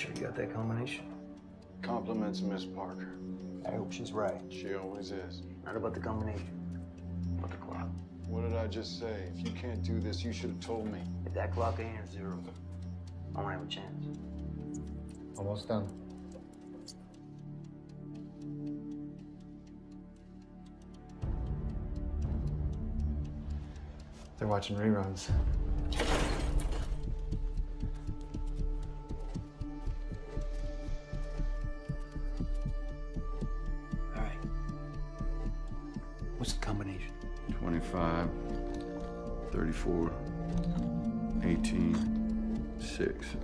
You sure you got that combination? Compliments Miss Parker. I hope she's right. She always is. Not about the combination, but the clock. What did I just say? If you can't do this, you should have told me. If that clock ain't zero, I don't have a chance. Almost done. They're watching reruns. 34, 18, 6.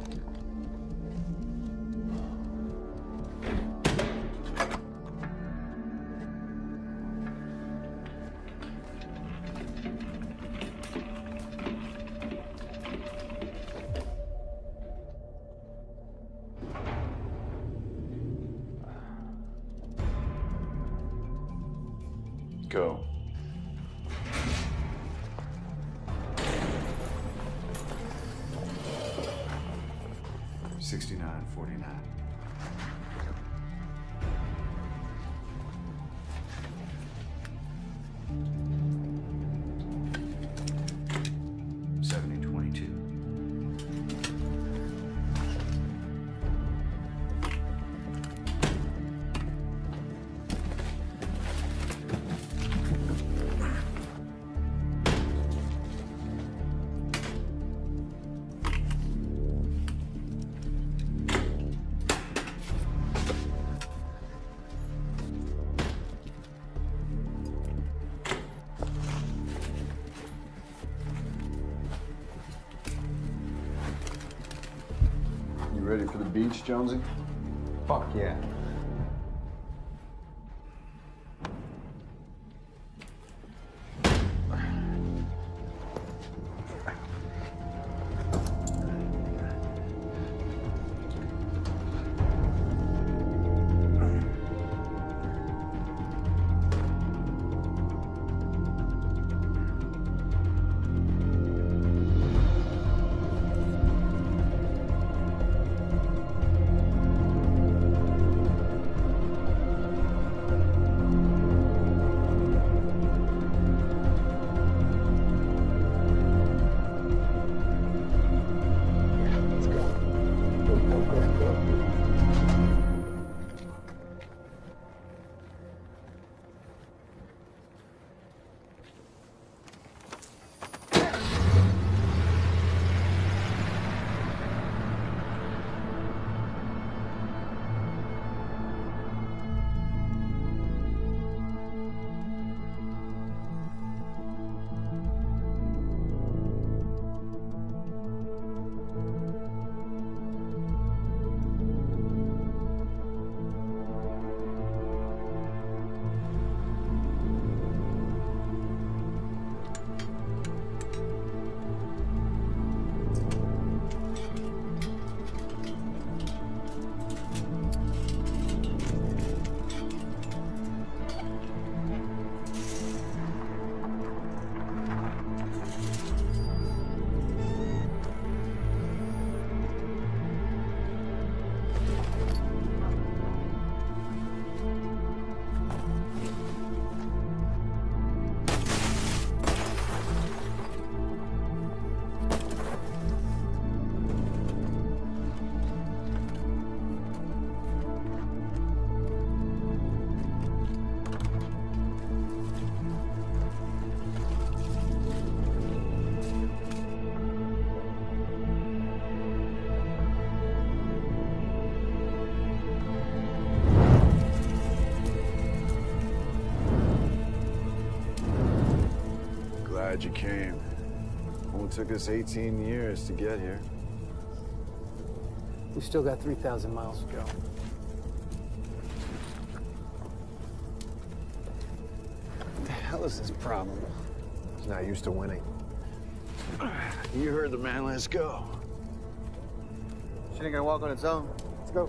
Ready for the beach, Jonesy? Fuck yeah. Took us 18 years to get here. We still got 3,000 miles to go. What the hell is this problem? He's not used to winning. You heard the man, let's go. Shit ain't gonna walk on its own. Let's go.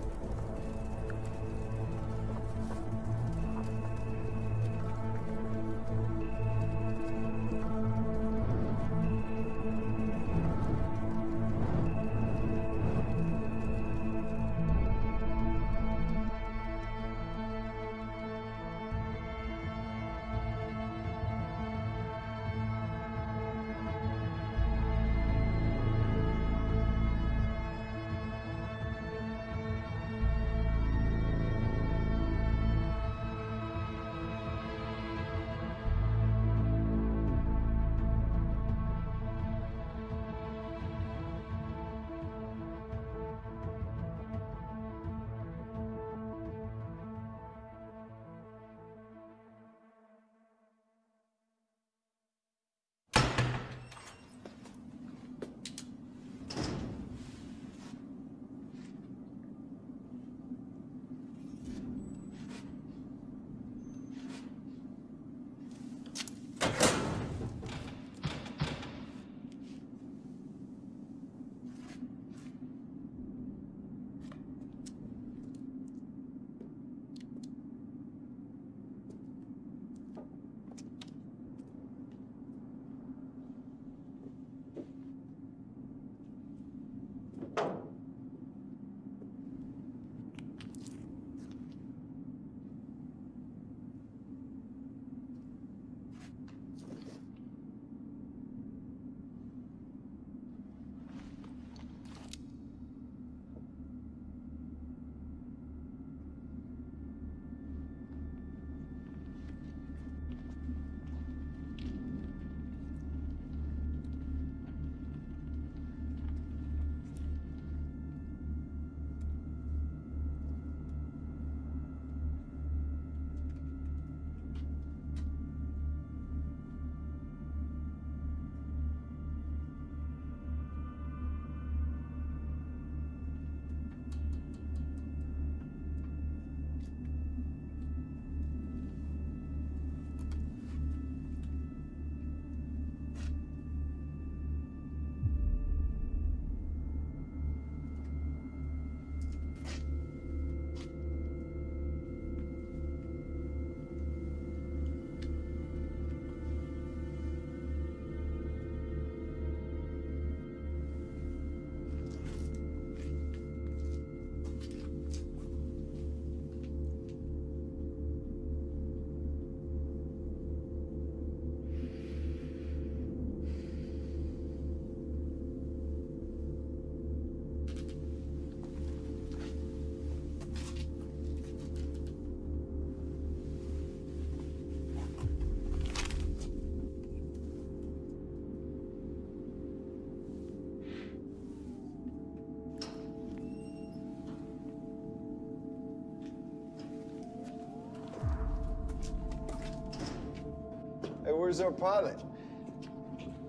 Where's our pilot?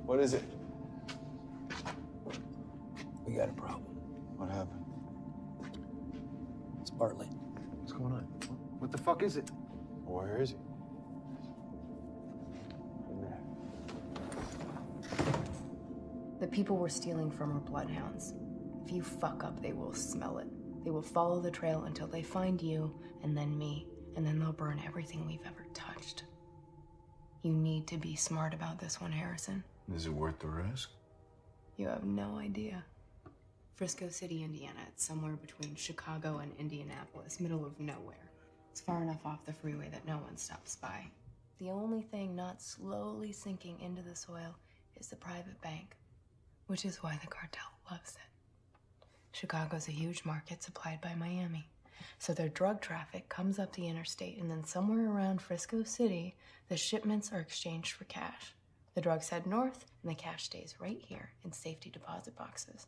What is it? We got a problem. What happened? It's Bartlett. What's going on? What the fuck is it? Where is he? In there. The people we're stealing from are bloodhounds. If you fuck up, they will smell it. They will follow the trail until they find you, and then me, and then they'll burn everything we've ever touched. You need to be smart about this one, Harrison. Is it worth the risk? You have no idea. Frisco City, Indiana. It's somewhere between Chicago and Indianapolis, middle of nowhere. It's far enough off the freeway that no one stops by. The only thing not slowly sinking into the soil is the private bank, which is why the cartel loves it. Chicago's a huge market supplied by Miami. So their drug traffic comes up the interstate, and then somewhere around Frisco City, the shipments are exchanged for cash. The drugs head north, and the cash stays right here in safety deposit boxes.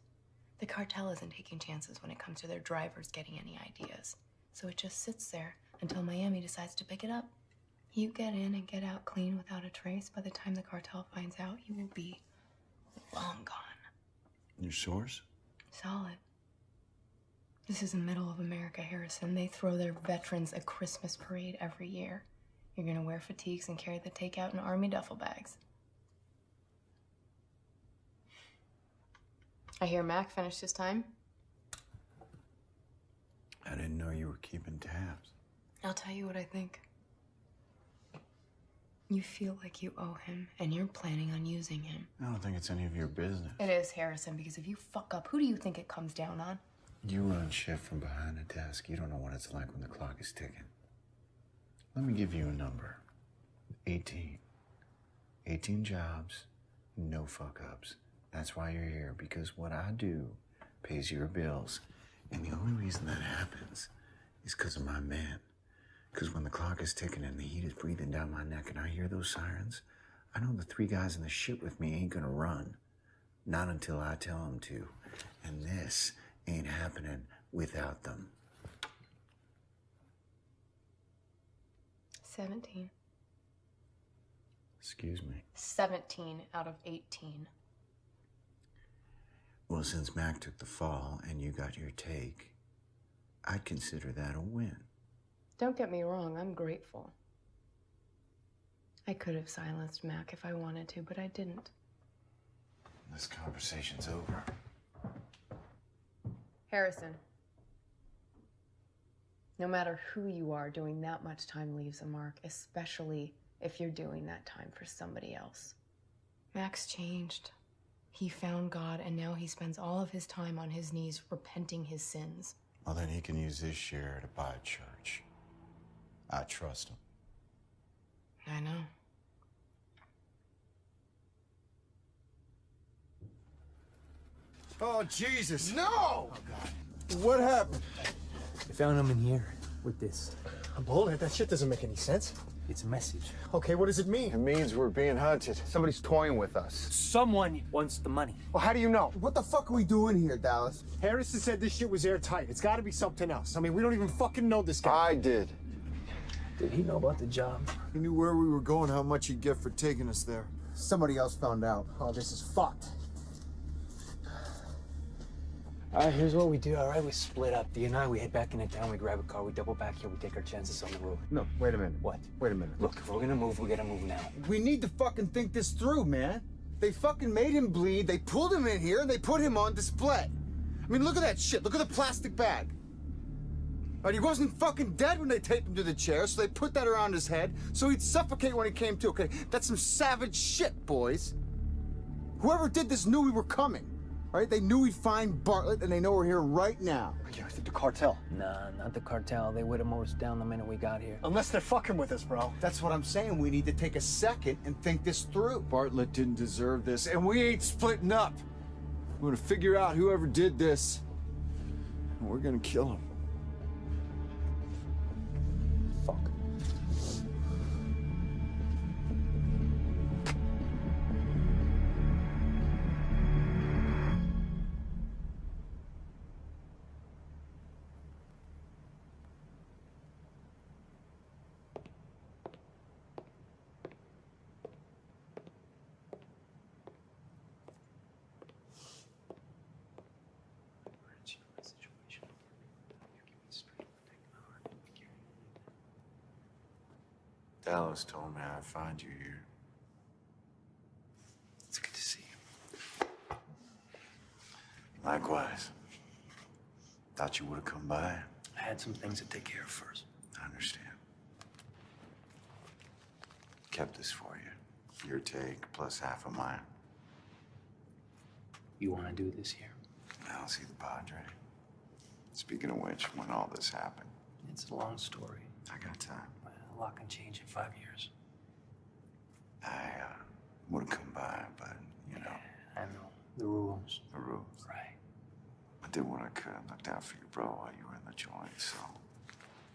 The cartel isn't taking chances when it comes to their drivers getting any ideas. So it just sits there until Miami decides to pick it up. You get in and get out clean without a trace. By the time the cartel finds out, you will be long gone. Your source? Solid. This is the middle of America, Harrison. They throw their veterans a Christmas parade every year. You're gonna wear fatigues and carry the takeout in army duffel bags. I hear Mac finished his time. I didn't know you were keeping tabs. I'll tell you what I think. You feel like you owe him, and you're planning on using him. I don't think it's any of your business. It is, Harrison, because if you fuck up, who do you think it comes down on? You run shift from behind a desk. You don't know what it's like when the clock is ticking. Let me give you a number 18. 18 jobs, no fuck ups. That's why you're here, because what I do pays your bills. And the only reason that happens is because of my man. Because when the clock is ticking and the heat is breathing down my neck and I hear those sirens, I know the three guys in the ship with me ain't gonna run. Not until I tell them to. And this ain't happening without them. 17. Excuse me. 17 out of 18. Well, since Mac took the fall and you got your take, I'd consider that a win. Don't get me wrong, I'm grateful. I could have silenced Mac if I wanted to, but I didn't. This conversation's over. Harrison. No matter who you are, doing that much time leaves a mark, especially if you're doing that time for somebody else. Mac's changed. He found God, and now he spends all of his time on his knees repenting his sins. Well, then he can use his share to buy a church. I trust him. I know. Oh, Jesus. No! What happened? I found him in here with this. A bullet? That shit doesn't make any sense. It's a message. Okay, what does it mean? It means we're being hunted. Somebody's toying with us. Someone wants the money. Well, how do you know? What the fuck are we doing here, Dallas? Harrison said this shit was airtight. It's gotta be something else. I mean, we don't even fucking know this guy. I did. Did he know about the job? He knew where we were going, how much he'd get for taking us there. Somebody else found out. Oh, this is fucked. All right, here's what we do. All right, we split up. D and I, we head back into town. We grab a car. We double back here. We take our chances on the road. No, wait a minute. What? Wait a minute. Look, if we're gonna move, we gotta move now. We need to fucking think this through, man. They fucking made him bleed, they pulled him in here, and they put him on display. I mean, look at that shit. Look at the plastic bag. Right, he wasn't fucking dead when they taped him to the chair, so they put that around his head so he'd suffocate when he came to. Okay, that's some savage shit, boys. Whoever did this knew we were coming. Right? They knew we'd find Bartlett, and they know we're here right now. Yeah, I think the cartel. Nah, not the cartel. They would have mowed us down the minute we got here. Unless they're fucking with us, bro. That's what I'm saying. We need to take a second and think this through. Bartlett didn't deserve this, and we ain't splitting up. We're gonna figure out whoever did this, and we're gonna kill him. Dallas told me I'd find you here. It's good to see you. Likewise. Thought you would have come by. I had some things to take care of first. I understand. Kept this for you. Your take plus half of mine. You want to do this here? I'll see the Padre. Speaking of which, when all this happened, It's a long story. I got time. Well, A lot can change in five years. I uh, would have come by, but you know I know. The rules. the rules. Right. I did what I could. I looked out for your bro while you were in the joint, so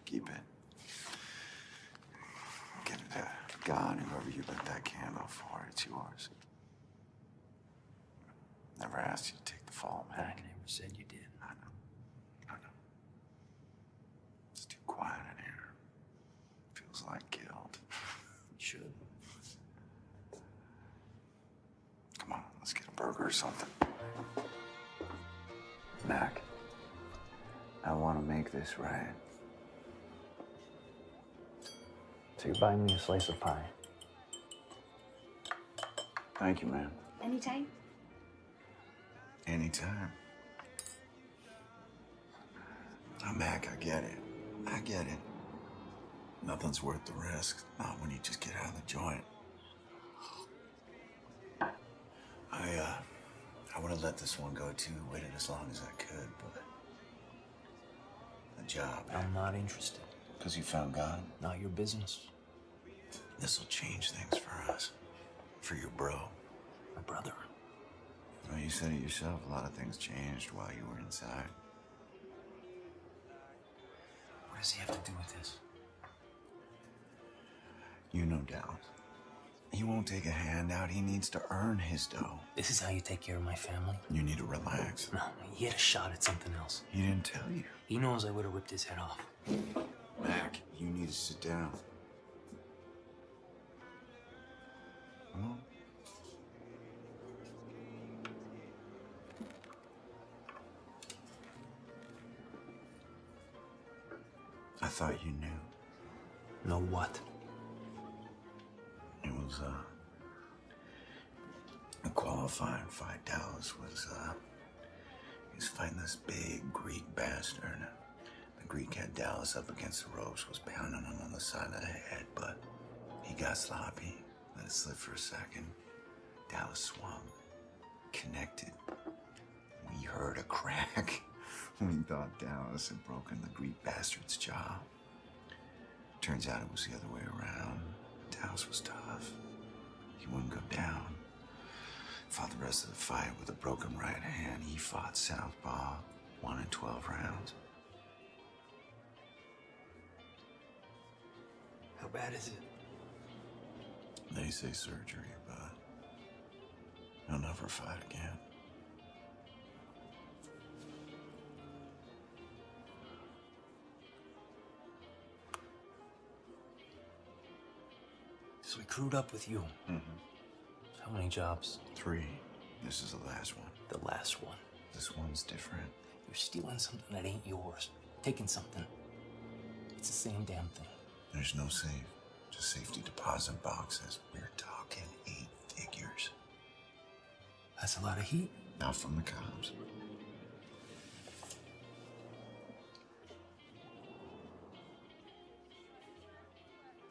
keep it. Give it to God, whoever you lit that candle for. It's yours. Never asked you to take the fall, man. I never said you did. I know. I know. It's too quiet in here. Feels killed. guilt. You should. Come on, let's get a burger or something. Mac, I want to make this right. So you're buying me a slice of pie. Thank you, man. Anytime? Anytime. Now, Mac, I get it. I get it. Nothing's worth the risk. Not when you just get out of the joint. I, uh, I would have let this one go too, waited as long as I could, but. The job. I'm not interested. Because you found God? Not your business. This'll change things for us. For your bro. My brother. Well, you said it yourself. A lot of things changed while you were inside. What does he have to do with this? You know Dallas. He won't take a handout. He needs to earn his dough. This is how you take care of my family? You need to relax. No, he had a shot at something else. He didn't tell you. He knows I would have ripped his head off. Mac, you need to sit down. Come on. I thought you knew. Know what? It was uh, qualifying fight. Dallas was uh, he was fighting this big Greek bastard. The Greek had Dallas up against the ropes, was pounding him on the side of the head, but he got sloppy. Let it slip for a second. Dallas swung, connected. We heard a crack. we thought Dallas had broken the Greek bastard's jaw. Turns out it was the other way around. Dallas was tough. He wouldn't go down. Fought the rest of the fight with a broken right hand. He fought southpaw, one in 12 rounds. How bad is it? They say surgery, but he'll never fight again. So we crewed up with you. Mm-hmm. How many jobs? Three. This is the last one. The last one. This one's different. You're stealing something that ain't yours. Taking something. It's the same damn thing. There's no safe, just safety deposit boxes. We're talking eight figures. That's a lot of heat. Not from the cops.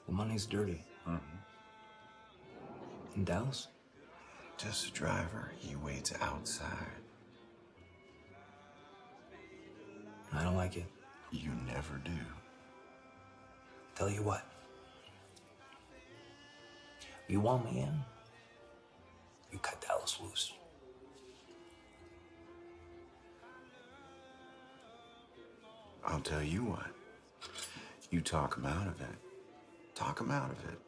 The money's dirty. Mm-hmm. In Dallas? Just a driver. He waits outside. I don't like it. You never do. Tell you what. You want me in? You cut Dallas loose. I'll tell you what. You talk him out of it. Talk him out of it.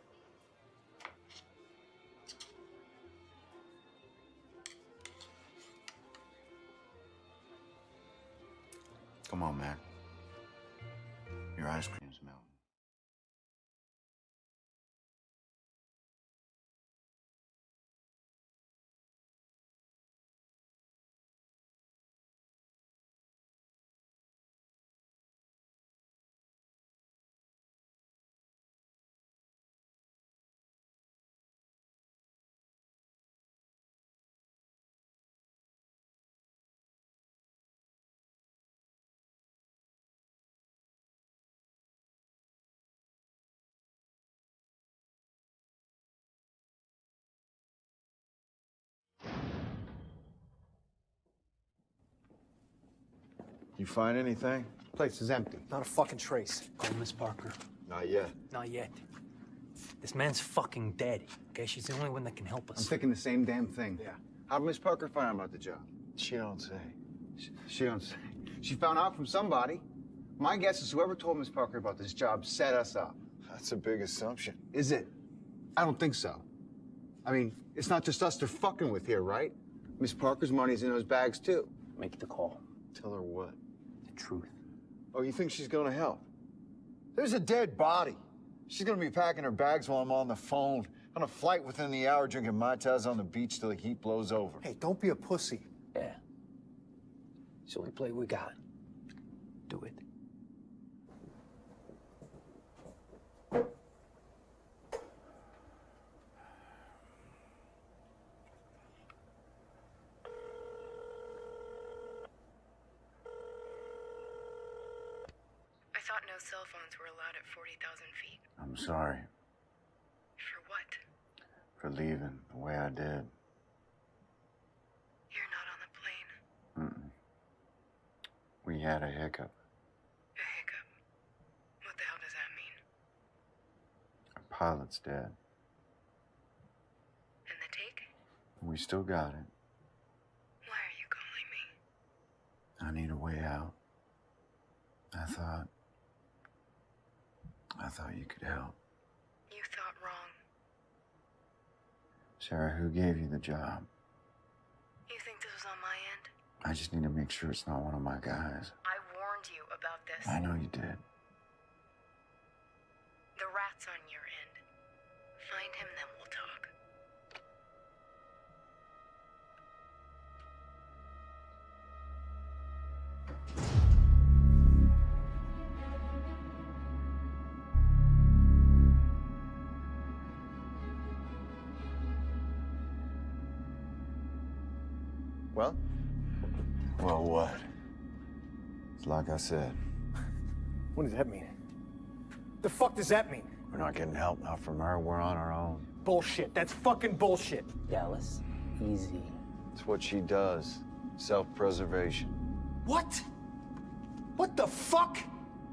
Come on, Mac. Your ice cream's You find anything? Place is empty. Not a fucking trace. Call Miss Parker. Not yet. Not yet. This man's fucking dead. Okay, she's the only one that can help us. I'm thinking the same damn thing. Yeah. How'd Miss Parker find out about the job? She don't say. She, she don't say. She found out from somebody. My guess is whoever told Miss Parker about this job set us up. That's a big assumption. Is it? I don't think so. I mean, it's not just us they're fucking with here, right? Miss Parker's money's in those bags too. Make the call. Tell her what? The truth. Oh, you think she's gonna help? There's a dead body. She's gonna be packing her bags while I'm on the phone. On a flight within the hour, drinking Mai Tais on the beach till the heat blows over. Hey, don't be a pussy. Yeah. It's the only play we got. Do it. feet. I'm sorry. For what? For leaving the way I did. You're not on the plane? Mm-mm. We had a hiccup. A hiccup? What the hell does that mean? A pilot's dead. And the take? We still got it. Why are you calling me? I need a way out. I thought... I thought you could help. You thought wrong. Sarah, who gave you the job? You think this was on my end? I just need to make sure it's not one of my guys. I warned you about this. I know you did. The rat's on like I said, What does that mean? The fuck does that mean? we're not getting help now from her. We're on our own. Bullshit. That's fucking bullshit. Dallas, easy. It's what she does. Self-preservation. What? What the fuck?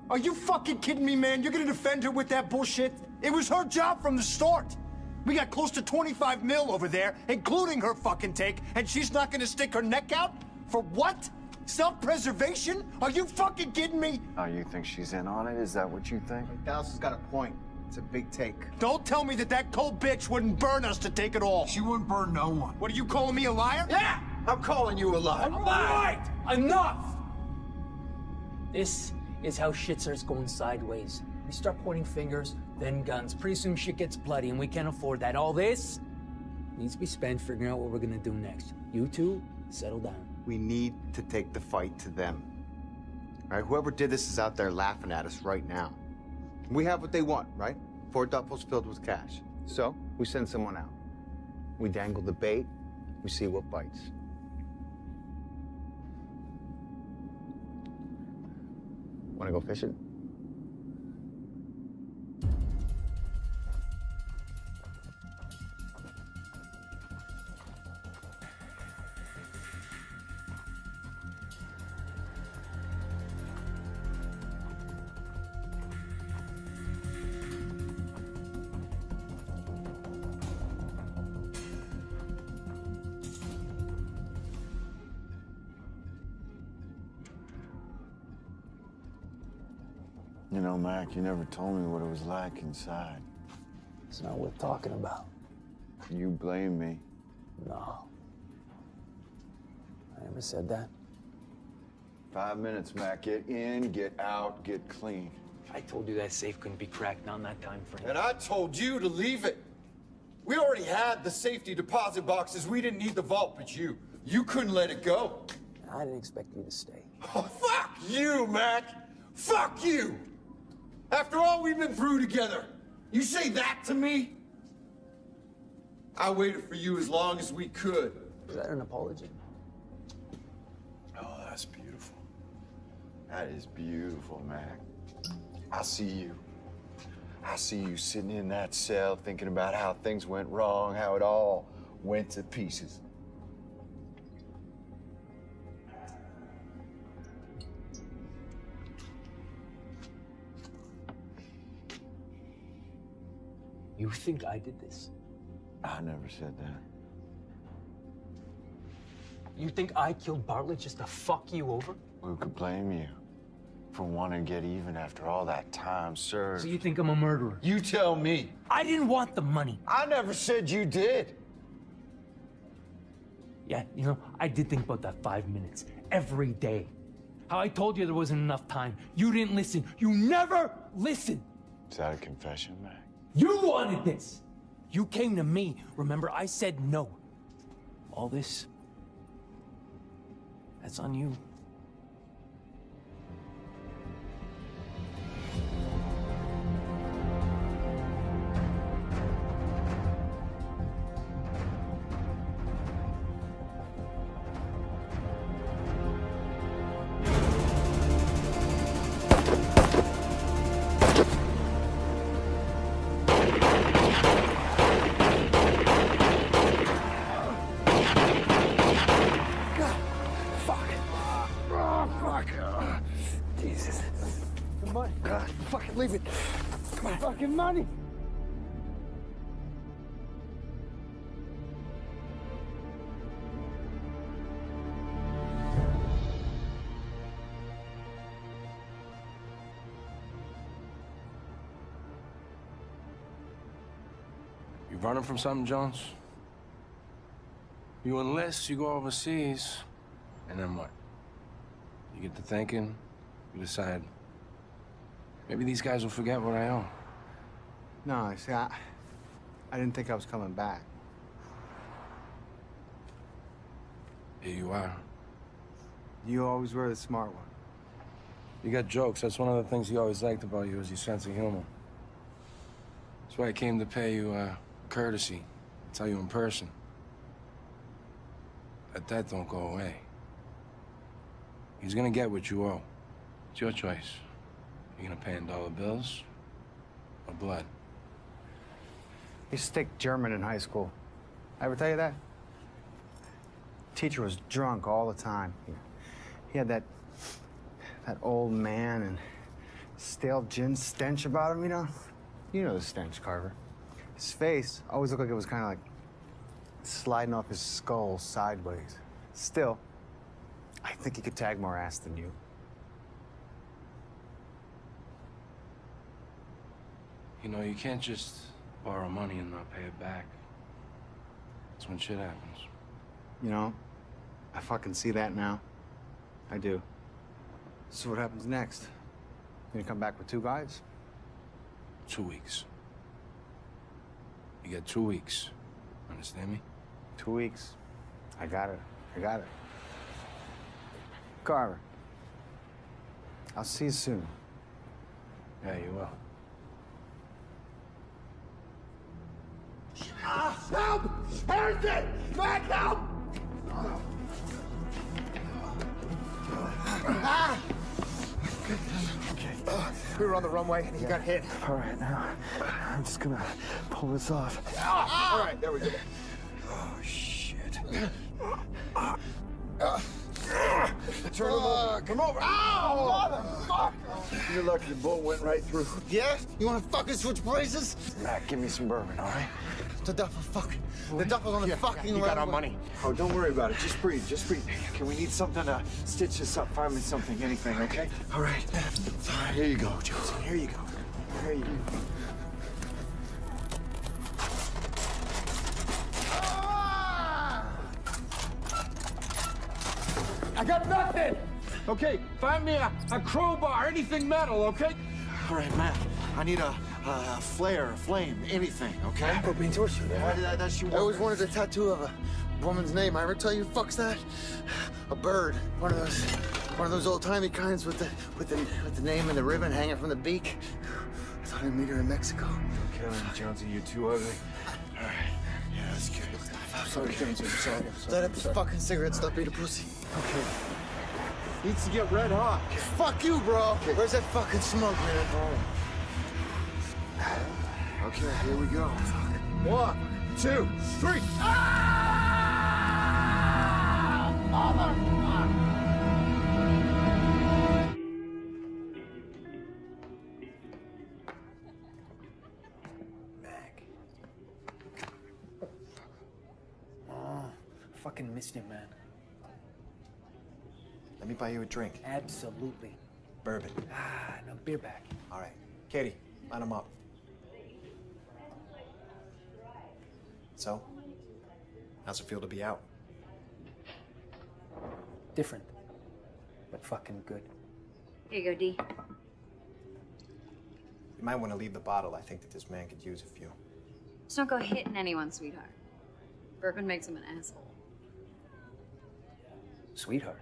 Are you fucking kidding me, man? You're gonna defend her with that bullshit? It was her job from the start. We got close to 25 mil over there, including her fucking take, and she's not gonna stick her neck out? For what? Self-preservation? Are you fucking kidding me? Oh, you think she's in on it? Is that what you think? Dallas has got a point. It's a big take. Don't tell me that that cold bitch wouldn't burn us to take it all. She wouldn't burn no one. What are you calling me a liar? Yeah! I'm calling you a liar. I'm Right! Enough! This is how shit starts going sideways. We start pointing fingers, then guns. Pretty soon shit gets bloody, and we can't afford that. All this needs to be spent figuring out what we're gonna do next. You two, settle down. We need to take the fight to them. All right, whoever did this is out there laughing at us right now. We have what they want, right? Four duffels filled with cash. So we send someone out. We dangle the bait. We see what bites. Want to go fishing? You Mac, you never told me what it was like inside. It's not worth talking about. You blame me. No. I never said that. Five minutes, Mac. Get in, get out, get clean. I told you that safe couldn't be cracked, not in that time frame. And I told you to leave it. We already had the safety deposit boxes. We didn't need the vault, but you. You couldn't let it go. I didn't expect you to stay. Oh, fuck you, Mac. Fuck you. After all we've been through together, you say that to me? I waited for you as long as we could. Is that an apology? Oh, that's beautiful. That is beautiful, Mac. I see you. I see you sitting in that cell thinking about how things went wrong, how it all went to pieces. You think I did this? I never said that. You think I killed Bartlett just to fuck you over? Who could blame you for wanting to get even after all that time served? So you think I'm a murderer? You tell me. I didn't want the money. I never said you did. Yeah, you know, I did think about that five minutes every day. How I told you there wasn't enough time. You didn't listen. You never listen. Is that a confession, Mac? You wanted this. You came to me. Remember, I said no. All this, that's on you. Running from something, Jones? You enlist, you go overseas, and then what? You get to thinking, you decide, maybe these guys will forget what I owe. No, see, I, I didn't think I was coming back. Here you are. You always were the smart one. You got jokes. That's one of the things he always liked about you is your sense of humor. That's why I came to pay you uh, courtesy, tell you in person. That that don't go away. He's gonna get what you owe. It's your choice. You gonna pay in dollar bills or blood? He stick German in high school. I ever tell you that? Teacher was drunk all the time. He, he had that that old man and stale gin stench about him, you know? You know the stench, Carver. His face always looked like it was kind of like sliding off his skull sideways. Still, I think he could tag more ass than you. You know, you can't just borrow money and not pay it back. That's when shit happens. You know, I fucking see that now. I do. So what happens next? You gonna come back with two guys? Two weeks. You get two weeks. Understand me? Two weeks. I got it. I got it. Carver. I'll see you soon. Yeah, you will. Help! Harrison! Back help! We were on the runway and he got hit. All right, now I'm just gonna pull this off. Ah! All right, there we go. Oh, shit. Turn him over. Come over. Ow! Motherfucker! You're lucky the bullet went right through. Yeah? You wanna fucking switch places? Mac, give me some bourbon, all right? The duffel fucking. The duffel's on the fucking You got our money. Oh, don't worry about it. Just breathe. Just breathe. Can we need something to stitch this up? Find me something, anything, okay? All right. All right, here you go, Josie. Here you go. Here you go. I got nothing! Okay, find me a, a crowbar, anything metal, okay? All right, Matt. I need a, a flare, a flame, anything, okay? Propane torch. Why did that, that's you I always wanted a tattoo of a woman's name. I ever tell you fucks that? A bird. One of those one of those old timey kinds with the with the with the name and the ribbon hanging from the beak. I thought I'd meet her in Mexico. Killing Jonesy, you're too ugly. All right. Yeah, that's good. Sorry, Jonesy. I'm sorry. I'm sorry. Light up this fucking cigarette, stop being a pussy. Okay. Needs to get red hot. Fuck you, bro. Where's that fucking smoke, man? Okay, here we go. One, two, three. Ah! Mother! fucking missed you, man. Let me buy you a drink. Absolutely. Bourbon. Ah, no, beer back. All right. Katie, line them up. So, how's it feel to be out? Different, but fucking good. Here you go, D. You might want to leave the bottle. I think that this man could use a few. Just don't go hitting anyone, sweetheart. Bourbon makes him an asshole. Sweetheart.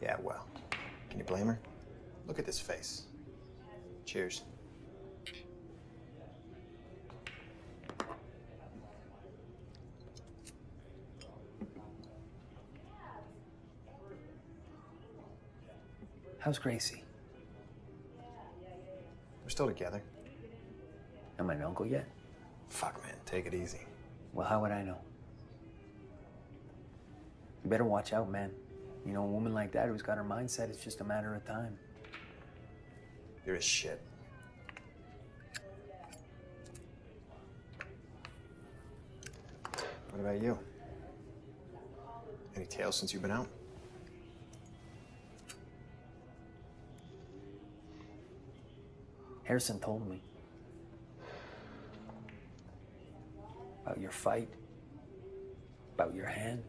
Yeah, well, can you blame her? Look at this face. Cheers. How's Gracie? We're still together. Am I an uncle yet? Fuck, man, take it easy. Well, how would I know? You better watch out, man. You know, a woman like that who's got her mindset, it's just a matter of time. You're a shit. What about you? Any tales since you've been out? Harrison told me about your fight, about your hand.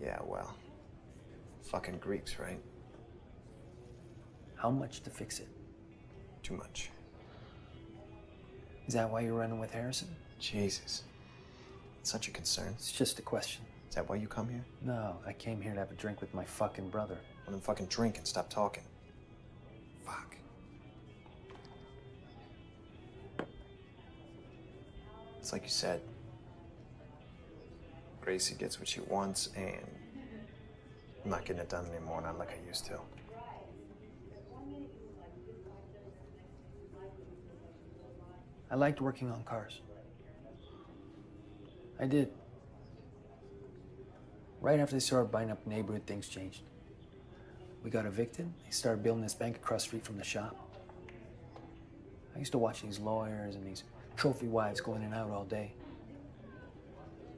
Yeah, well. Fucking Greeks, right? How much to fix it? Too much. Is that why you're running with Harrison? Jesus. It's such a concern. It's just a question. Is that why you come here? No, I came here to have a drink with my fucking brother. Well, then fucking drink and stop talking. It's like you said. Gracie gets what she wants, and I'm not getting it done anymore, not like I used to. I liked working on cars. I did. Right after they started buying up neighborhood, things changed. We got evicted. They started building this bank across the street from the shop. I used to watch these lawyers and these trophy wives go in and out all day,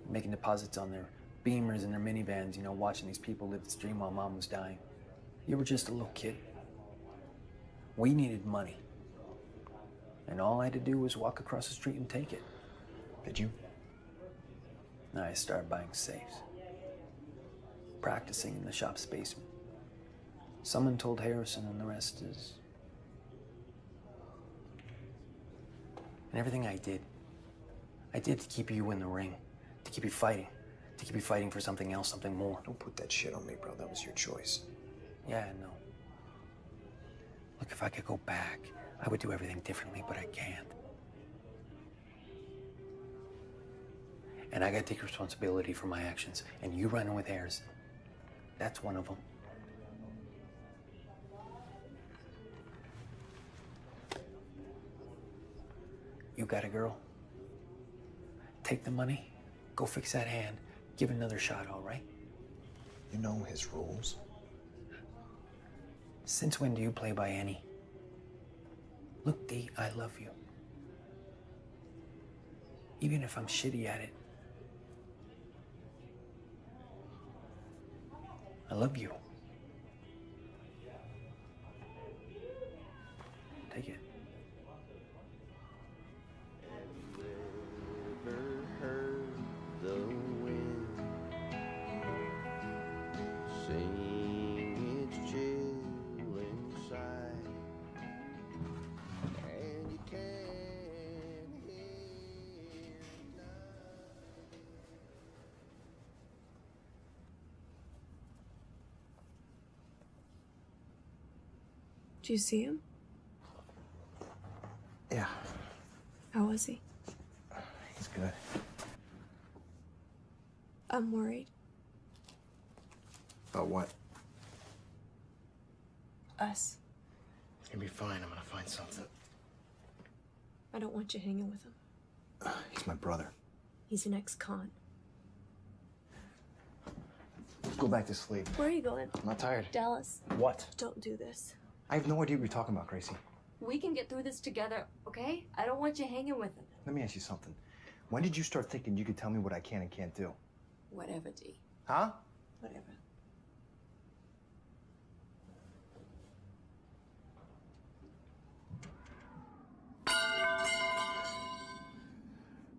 making deposits on their beamers and their minivans, you know, watching these people live this dream while mom was dying. You were just a little kid. We needed money. And all I had to do was walk across the street and take it. Did you? Then I started buying safes, practicing in the shop's basement. Someone told Harrison, and the rest is. And everything I did, I did to keep you in the ring, to keep you fighting, to keep you fighting for something else, something more. Don't put that shit on me, bro. That was your choice. Yeah, I know. Look, if I could go back, I would do everything differently, but I can't. And I gotta take responsibility for my actions. And you running with Harrison, that's one of them. You got a girl? Take the money, go fix that hand, give it another shot, all right? You know his rules. Since when do you play by any? Look, D, I love you. Even if I'm shitty at it. I love you. Do you see him? Yeah, How was he? he's good. I'm worried. About what? Us. You'll be fine. I'm gonna find something. I don't want you hanging with him. He's my brother. He's an ex-con. Let's go back to sleep. Where are you going? I'm not tired. Dallas. What? Don't do this. I have no idea what you're talking about, Gracie. We can get through this together, okay? I don't want you hanging with him. Let me ask you something. When did you start thinking you could tell me what I can and can't do? Whatever, D. Huh? Whatever.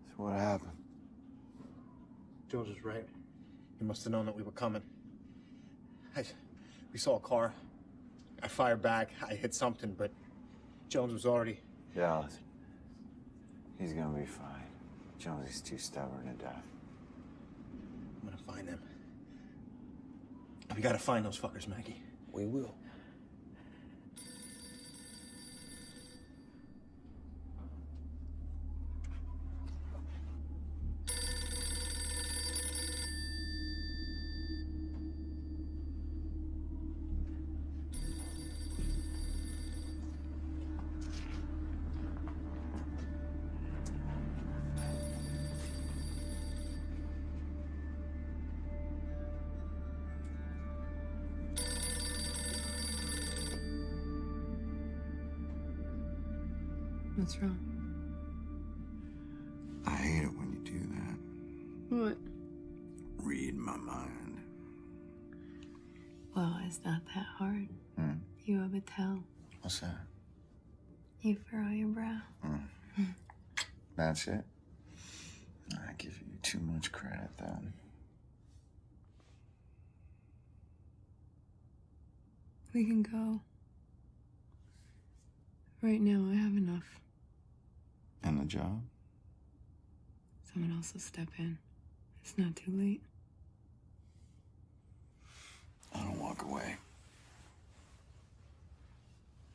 So what happened? George was right. He must have known that we were coming. I, we saw a car. I fired back. I hit something, but Jones was already. Dallas. He's gonna be fine. Jones is too stubborn to die. I'm gonna find them. We gotta find those fuckers, Maggie. We will. What? Read my mind. Well, it's not that hard. Hmm. You have a tell. What's that? You furrow your brow. Hmm. That's it? I give you too much credit then. We can go. Right now, I have enough. And the job? Someone else will step in. It's not too late. I don't walk away.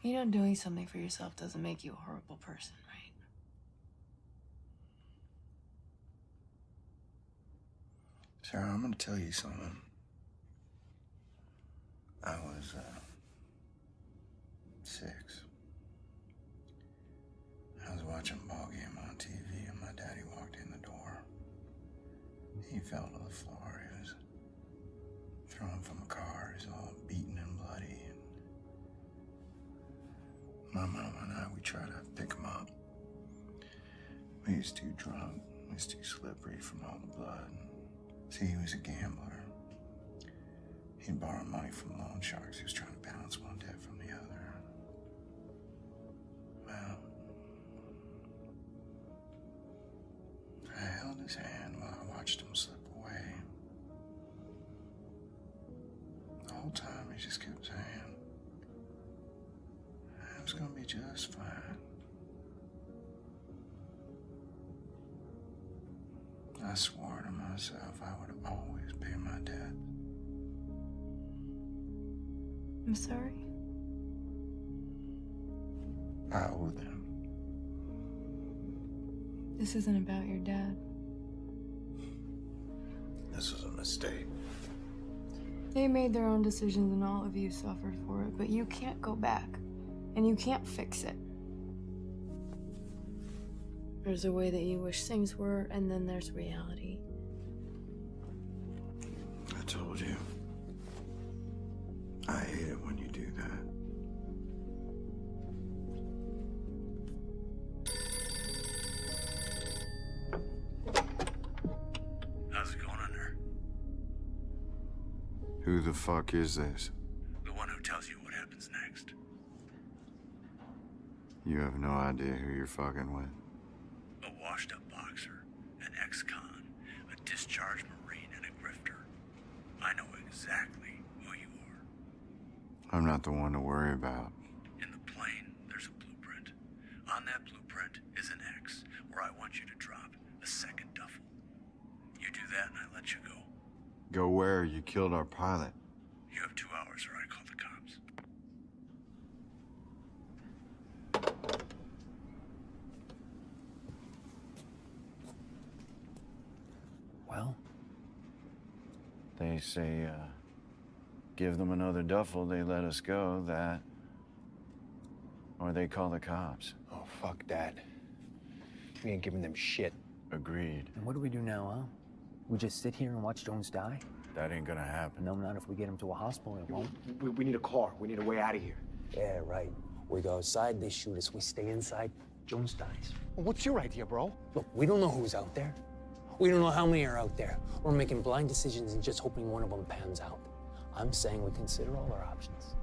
You know, doing something for yourself doesn't make you a horrible person, right? Sarah, I'm gonna tell you something. I was, uh, six. I was watching a ball game He fell to the floor. He was thrown from a car. He's all beaten and bloody. And my mom and I, we tried to pick him up. He was too drunk. He was too slippery from all the blood. See, he was a gambler. He'd borrow money from loan sharks. He was trying to balance one debt from the other. Well, I held his hand while myself I would always pay my debt. I'm sorry. I owe them. This isn't about your dad. This was a mistake. They made their own decisions and all of you suffered for it, but you can't go back. And you can't fix it. There's a way that you wish things were, and then there's reality. I told you. I hate it when you do that. How's it going under? Who the fuck is this? The one who tells you what happens next. You have no idea who you're fucking with. A washed up boxer, an ex con, a discharged Marine, and a grifter. I know exactly who you are. I'm not the one to worry about. In the plane, there's a blueprint. On that blueprint is an X where I want you to drop a second duffel. You do that and I let you go. Go where? You killed our pilot. You have two hours or I call the cops. Well, They say, uh, give them another duffel, they let us go, that. Or they call the cops. Oh, fuck that. We ain't giving them shit. Agreed. and what do we do now, huh? We just sit here and watch Jones die? That ain't gonna happen. No, not if we get him to a hospital. It won't. We, we need a car. We need a way out of here. Yeah, right. We go outside, they shoot us. We stay inside, Jones dies. What's your idea, bro? Look, we don't know who's out there. We don't know how many are out there. We're making blind decisions and just hoping one of them pans out. I'm saying we consider all our options.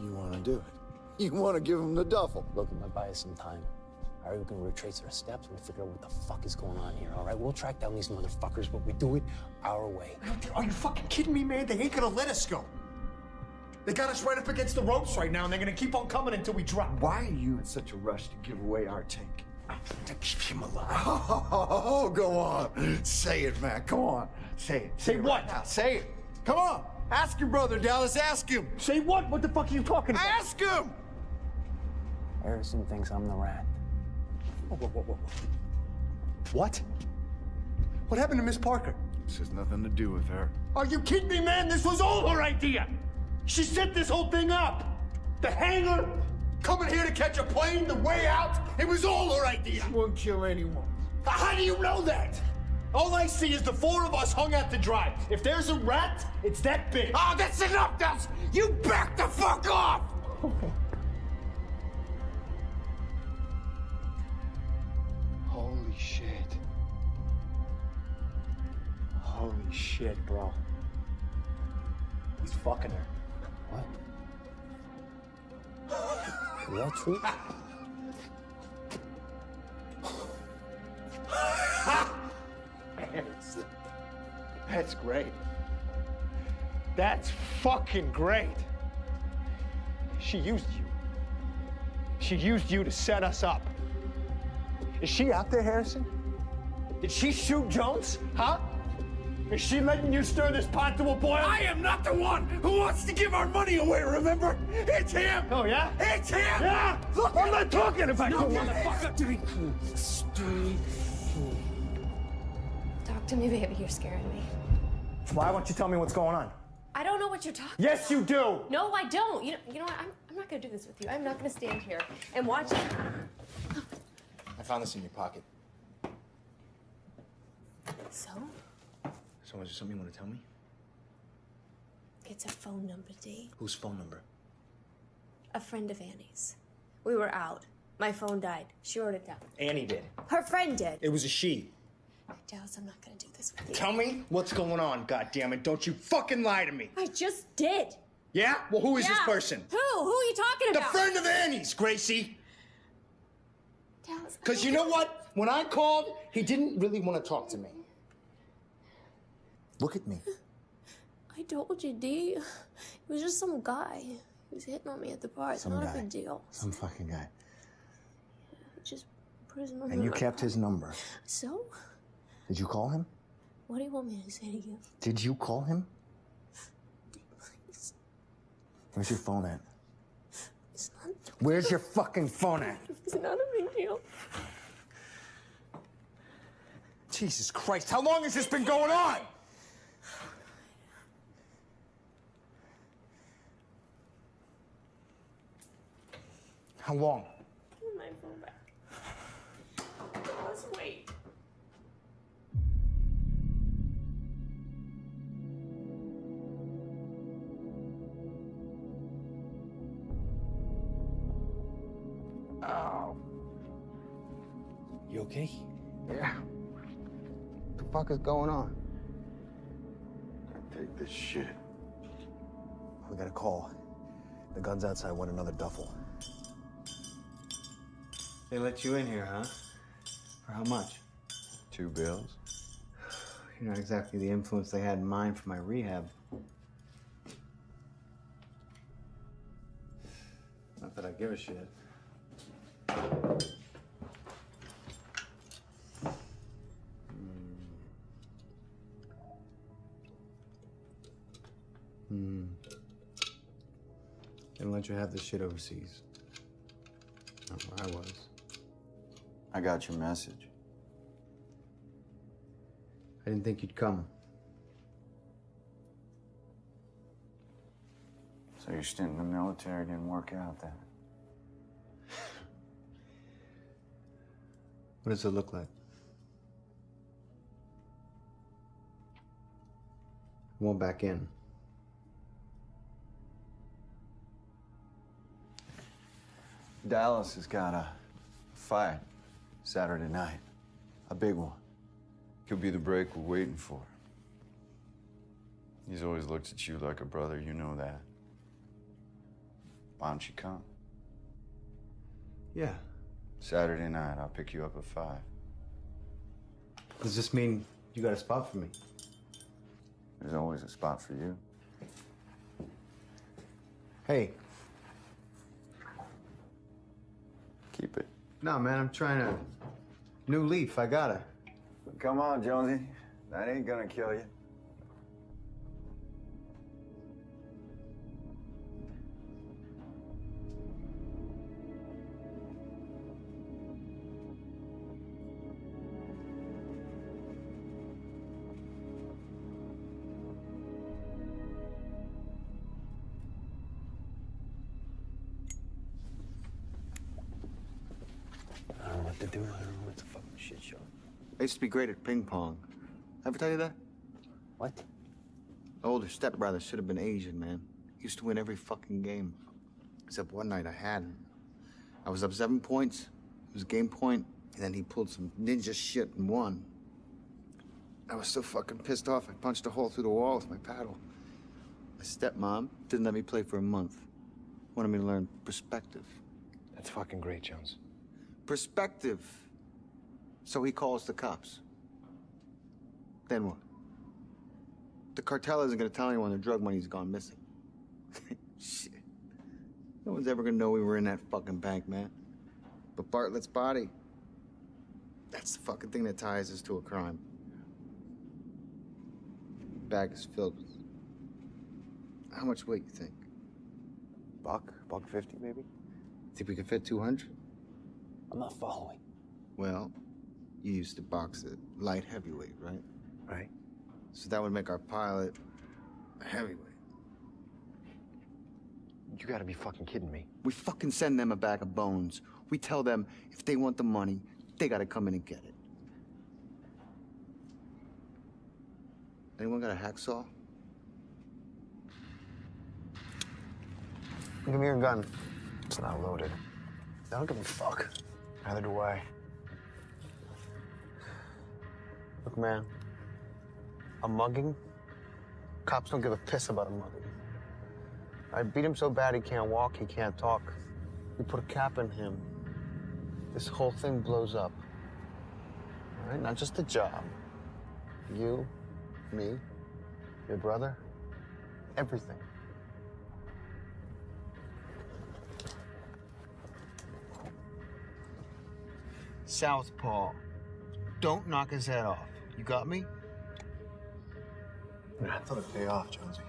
You want to do it? You want to give him the duffel? Look, it might buy us some time. All right, we can retrace our steps and figure out what the fuck is going on here, all right? We'll track down these motherfuckers, but we do it our way. Are you fucking kidding me, man? They ain't gonna let us go. They got us right up against the ropes right now, and they're gonna keep on coming until we drop. Why are you in such a rush to give away our tank? To keep him alive. Oh, go on. Say it, Mac. Come on. Say it. Say it what? right now. Say it. Come on. Ask your brother, Dallas. Ask him. Say what? What the fuck are you talking about? Ask him. Harrison thinks I'm the rat. Whoa, whoa, whoa, whoa. What? What happened to Miss Parker? This has nothing to do with her. Are you kidding me, man? This was all her idea. She set this whole thing up. The hangar, coming here to catch a plane, the way out. It was all her idea. She won't kill anyone. How do you know that? All I see is the four of us hung out to dry. If there's a rat, it's that big. Oh, that's enough, Dallas! You back the fuck off! Holy shit. Holy shit, bro. He's fucking her. Is that true? Harrison. That's great. That's fucking great. She used you. She used you to set us up. Is she out there, Harrison? Did she shoot Jones? Huh? Is she letting you stir this pot to a boil? I am not the one who wants to give our money away, remember? It's him! Oh, yeah? It's him! Yeah! Look, I'm not talking about you, motherfucker! Stay to me, baby. You're scaring me. Why won't you tell me what's going on? I don't know what you're talking Yes, you do! No, I don't. You know, you know what? I'm, I'm not gonna do this with you. I'm not gonna stand here and watch. I found this in your pocket. So, So is there something you want to tell me? it's a phone number, D. Whose phone number? A friend of Annie's. We were out. My phone died. She wrote it down. Annie did. Her friend did. It was a she. Dallas, I'm not gonna do this with you. Tell me what's going on, goddammit. Don't you fucking lie to me. I just did. Yeah? Well, who is this person? Who? Who are you talking about? The friend of Annie's, Gracie. Dallas. Because you know what? When I called, he didn't really want to talk to me. Look at me. I told you, D. It was just some guy. He was hitting on me at the bar. It's Some not guy. a big deal. Some fucking guy. Just put his number And you kept his number. So? Did you call him? What do you want me to say to you? Did you call him? Where's your phone at? It's not, Where's your fucking phone at? it's not a big deal. Jesus Christ, how long has this been going on? How long? Oh. You okay? Yeah. What the fuck is going on? Take this shit. We got a call. The guns outside want another duffel. They let you in here, huh? For how much? Two bills. You're not exactly the influence they had in mind for my rehab. Not that I give a shit. Hmm. Let you have this shit overseas. Not where I was. I got your message. I didn't think you'd come. So your stint in the military didn't work out then? What does it look like? I won't back in. Dallas has got a fight Saturday night. A big one. Could be the break we're waiting for. He's always looked at you like a brother, you know that. Why don't you come? Yeah. Saturday night, I'll pick you up at five. Does this mean you got a spot for me? There's always a spot for you. Hey. Keep it. No, man, I'm trying to. New leaf, I gotta. Come on, Jonesy. That ain't gonna kill you. To be great at ping pong. Ever tell you that? What? My Older stepbrother should have been Asian, man. Used to win every fucking game. Except one night I had him. I was up seven points. It was game point, and then he pulled some ninja shit and won. I was so fucking pissed off, I punched a hole through the wall with my paddle. My stepmom didn't let me play for a month. Wanted me to learn perspective. That's fucking great, Jones. Perspective. So he calls the cops. Then what? The cartel isn't gonna tell anyone their drug money's gone missing. Shit. No one's ever gonna know we were in that fucking bank, man. But Bartlett's body, that's the fucking thing that ties us to a crime. Bag is filled with. How much weight you think? Buck? Buck 50, maybe? Think we could fit 200? I'm not following. Well, you used to box at light heavyweight, right? Right. So that would make our pilot a heavyweight. You gotta be fucking kidding me. We fucking send them a bag of bones. We tell them if they want the money, they gotta come in and get it. Anyone got a hacksaw? Give me your gun. It's not loaded. I don't give a fuck. Neither do I. Look, man, a mugging, cops don't give a piss about a mugging. I beat him so bad he can't walk, he can't talk. We put a cap in him. This whole thing blows up. All right, not just the job. You, me, your brother, everything. Southpaw. Don't knock his head off. You got me? I thought it'd pay off, Jonesy.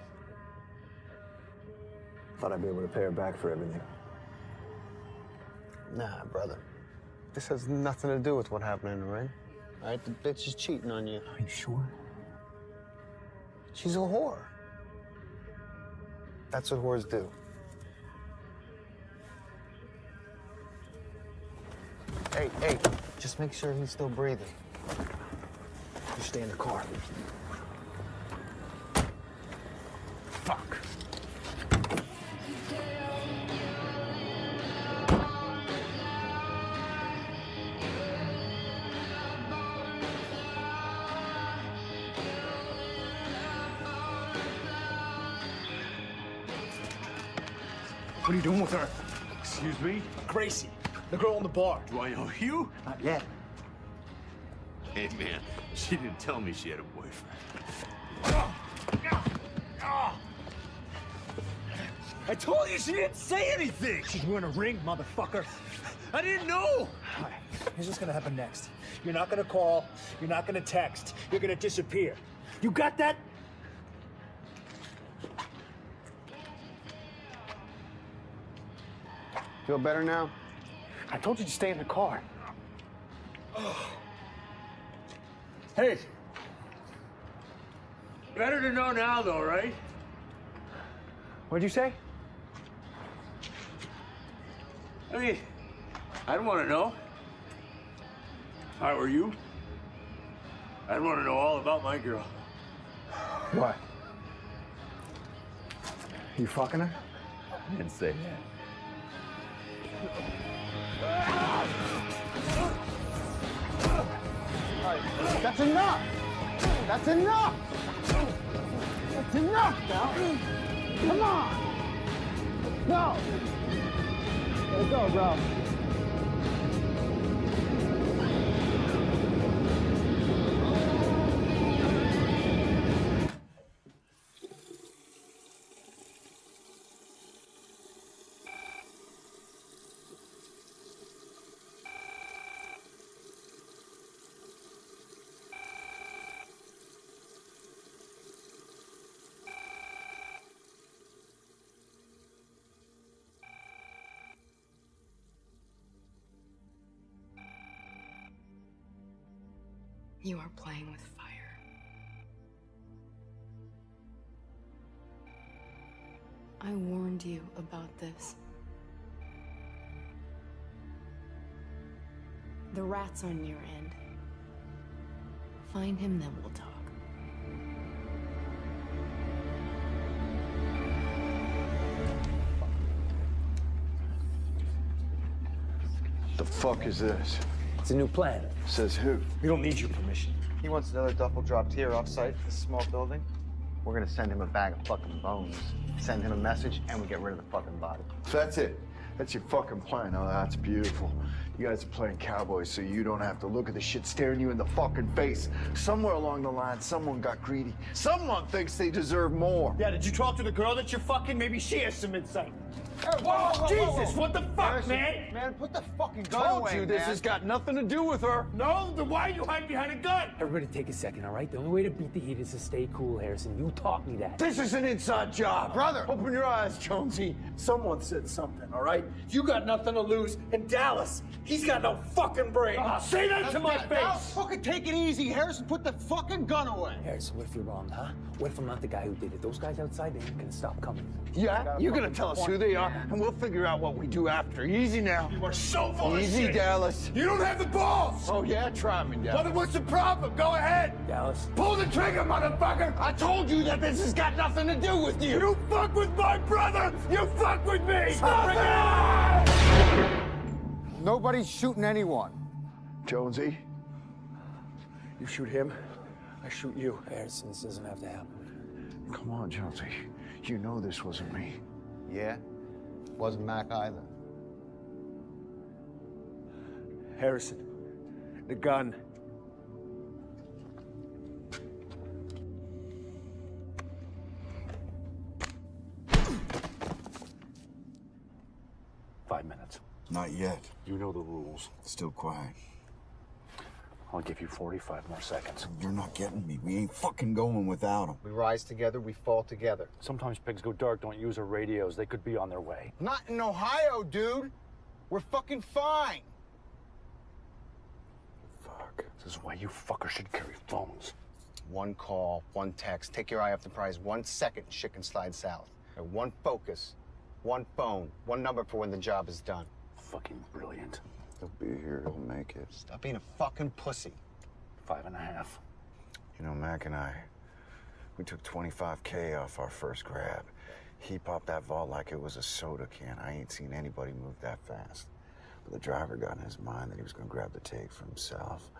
Thought I'd be able to pay her back for everything. Nah, brother. This has nothing to do with what happened in the ring. All right, the bitch is cheating on you. Are you sure? She's a whore. That's what whores do. Hey, hey, just make sure he's still breathing. You stay in the car. Fuck. What are you doing with her? Excuse me? Gracie, the girl in the bar. Do I owe you? Not yet. Hey, man, she didn't tell me she had a boyfriend. I told you she didn't say anything. She's wearing a ring, motherfucker. I didn't know. Here's what's gonna happen next. You're not gonna call. You're not gonna text. You're gonna disappear. You got that? Feel better now? I told you to stay in the car. Oh. Hey. Better to know now, though, right? What'd you say? I mean, I don't want to know. If I were you, I'd want to know all about my girl. What? You fucking her? I didn't say that. Ah! That's enough! That's enough! That's enough! Come on! Go! Let's go, bro. You are playing with fire. I warned you about this. The rat's on your end. Find him, then we'll talk. The fuck is this? It's a new plan. Says who? We don't need your permission. He wants another duffel dropped here off-site, this small building. We're gonna send him a bag of fucking bones. Send him a message, and we get rid of the fucking body. So that's it. That's your fucking plan. Oh, that's beautiful. You guys are playing cowboys, so you don't have to look at the shit staring you in the fucking face. Somewhere along the line, someone got greedy. Someone thinks they deserve more. Yeah, did you talk to the girl that you're fucking? Maybe she has some insight. Whoa, whoa, whoa, Jesus, whoa. what the fuck, Harrison, man? Man, put the fucking gun Told away, you this man. has got nothing to do with her. No, then why are you hiding behind a gun? Everybody take a second, all right? The only way to beat the heat is to stay cool, Harrison. You taught me that. This is an inside job. Brother. Open your eyes, Jonesy. Someone said something, all right? You got nothing to lose. And Dallas, he's got no fucking brain. Ah, say that to my Now, face. fucking take it easy, Harrison. Put the fucking gun away. Harrison, what if you're wrong, huh? What if I'm not the guy who did it? Those guys outside, they ain't gonna stop coming. Yeah? You're gonna tell us who they are, and we'll figure out what we do after. Easy now. You are so full of Easy, shit. Dallas. You don't have the balls. Oh, yeah? Try me, Well, Dallas. then what's the problem? Go ahead. Dallas. Pull the trigger, motherfucker. I told you that this has got nothing to do with you. You fuck with my brother. You fuck with me. Stop it! Nobody's shooting anyone. Jonesy, You shoot him, I shoot you. Harrison, this doesn't have to happen. come on, Jonesy. You know this wasn't me. Yeah? Wasn't Mac either. Harrison, the gun. Five minutes. Not yet. You know the rules. Still quiet. I'll give you 45 more seconds. You're not getting me. We ain't fucking going without him. We rise together, we fall together. Sometimes pigs go dark, don't use our radios. They could be on their way. Not in Ohio, dude. We're fucking fine. Fuck. This is why you fuckers should carry phones. One call, one text. Take your eye off the prize. One second, shit can slide south. And one focus, one phone, one number for when the job is done. Fucking brilliant. He'll be here. He'll make it. Stop being a fucking pussy. Five and a half. You know, Mac and I, we took 25K off our first grab. He popped that vault like it was a soda can. I ain't seen anybody move that fast. But the driver got in his mind that he was gonna grab the take for himself.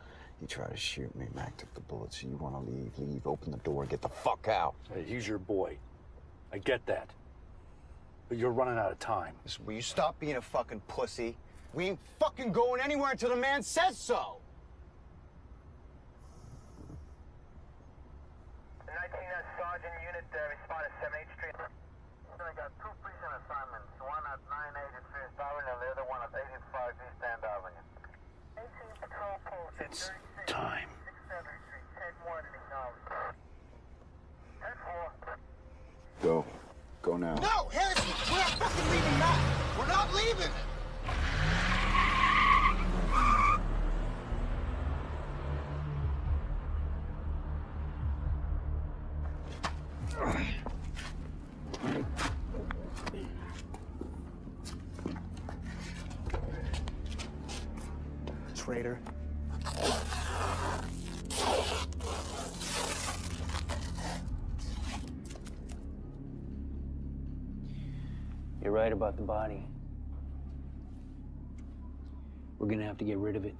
He tried to shoot me. Mac took the bullet. So you wanna leave, leave, open the door, get the fuck out. Hey, he's your boy. I get that. But you're running out of time. Listen, will you stop being a fucking pussy? We ain't fucking going anywhere until the man says so. 19 Sergeant Unit uh, responded 78th Street. I got two precinct assignments, one at 980 First Avenue and the other one at 85 East End Avenue. 18 Patrol Post at It's time. 67th 10-1 acknowledged. 10-4. Go. Go now. No, Harrison, we're not fucking leaving that. We're not leaving. Body. We're gonna have to get rid of it.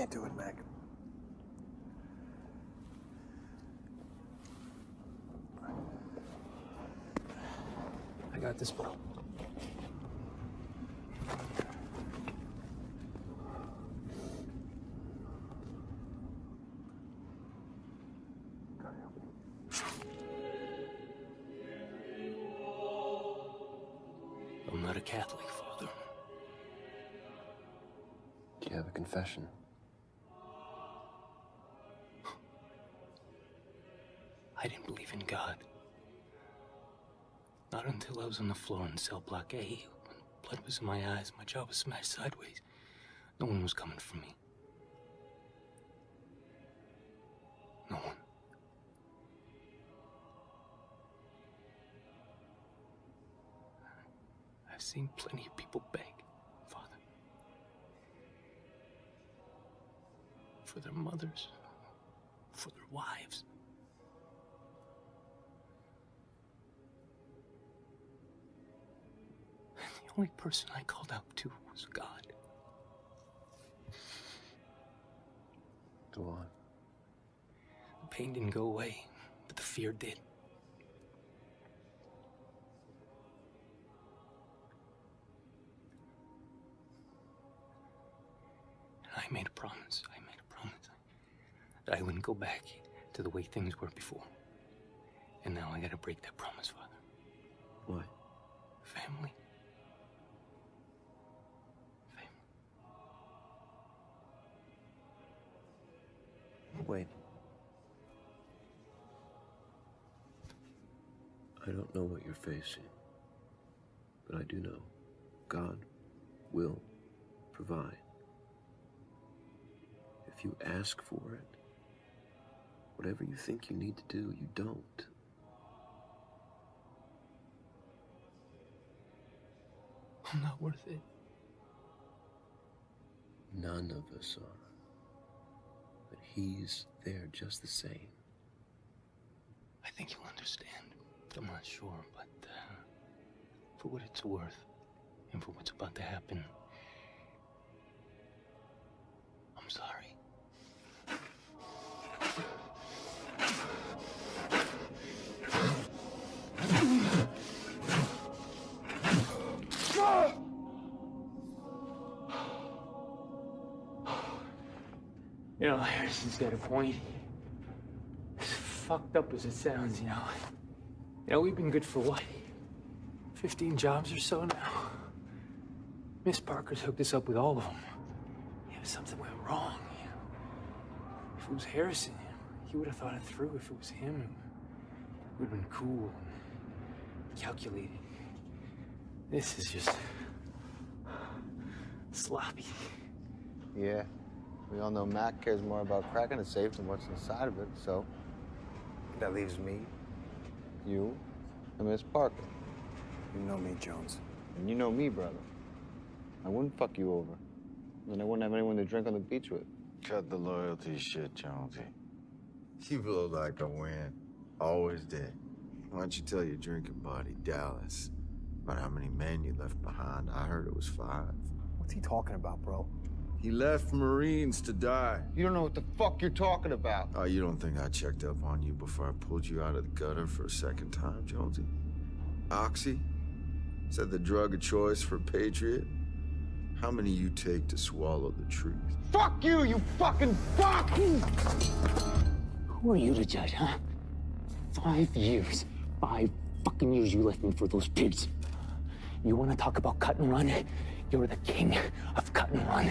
can't do it, Mac. I got this, bro. I'm not a Catholic, Father. Do you have a confession? I didn't believe in God. Not until I was on the floor in cell block A, when blood was in my eyes, my jaw was smashed sideways. No one was coming for me. No one. I've seen plenty of people beg, Father. For their mothers, for their wives. The only person I called out to was God. Go on. The pain didn't go away, but the fear did. And I made a promise. I made a promise that I wouldn't go back to the way things were before. And now I gotta break that promise, Father. What? Family. Wait. I don't know what you're facing, but I do know God will provide. If you ask for it, whatever you think you need to do, you don't. I'm not worth it. None of us are. He's there just the same. I think you'll understand. I'm not sure, but uh, for what it's worth, and for what's about to happen, Harrison's got a point. As fucked up as it sounds, you know. You know, we've been good for what? 15 jobs or so now? Miss Parker's hooked us up with all of them. Yeah, something went wrong, you know. If it was Harrison, he would have thought it through. If it was him, it would have been cool and calculated. This is just sloppy. Yeah. We all know Mac cares more about cracking a safe than what's inside of it, so. That leaves me. You and Miss Parker. You know me, Jones. And you know me, brother. I wouldn't fuck you over. And I wouldn't have anyone to drink on the beach with. Cut the loyalty shit, Jonesy. You blow like a wind. Always did. Why don't you tell your drinking buddy, Dallas, about how many men you left behind? I heard it was five. What's he talking about, bro? He left Marines to die. You don't know what the fuck you're talking about. Oh, you don't think I checked up on you before I pulled you out of the gutter for a second time, Jonesy? Oxy? Is that the drug of choice for a patriot? How many you take to swallow the truth? Fuck you, you fucking fuck! Who are you to judge, huh? Five years. Five fucking years you left me for those pigs. You want to talk about cut and run? You're the king of cut and run.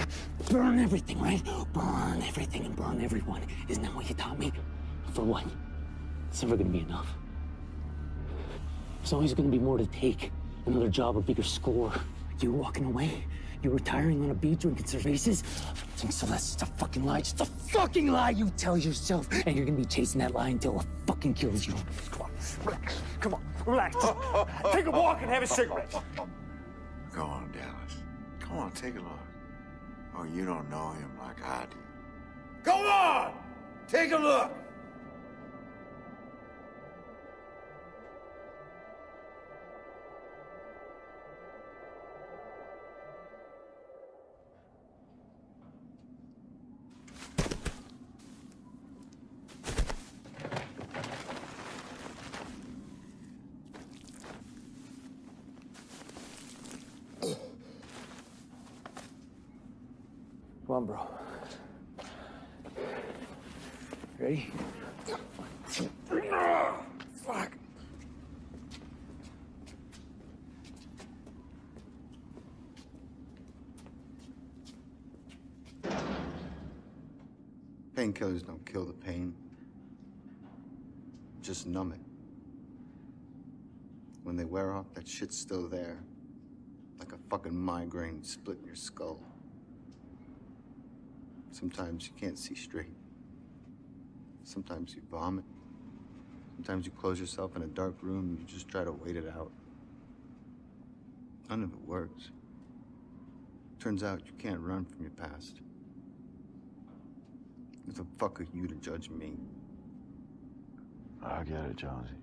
Burn everything, right? Burn everything and burn everyone. Isn't that what you taught me? For what? It's never gonna be enough. There's always gonna be more to take. Another job, a bigger score. You walking away? You retiring on a beach drinking cervezas? Think so that's just a fucking lie. Just a fucking lie you tell yourself. And you're gonna be chasing that lie until it fucking kills you. Come on, relax. Come on, relax. Take a walk and have a cigarette. Go on, Dallas. Come on, take a look. Oh, you don't know him like I do. Go on! Take a look! On, bro. Ready? Fuck. Painkillers don't kill the pain. Just numb it. When they wear off, that shit's still there. Like a fucking migraine splitting your skull. Sometimes you can't see straight. Sometimes you vomit. Sometimes you close yourself in a dark room and you just try to wait it out. None of it works. Turns out you can't run from your past. Who the fuck are you to judge me? I get it, Jonesy.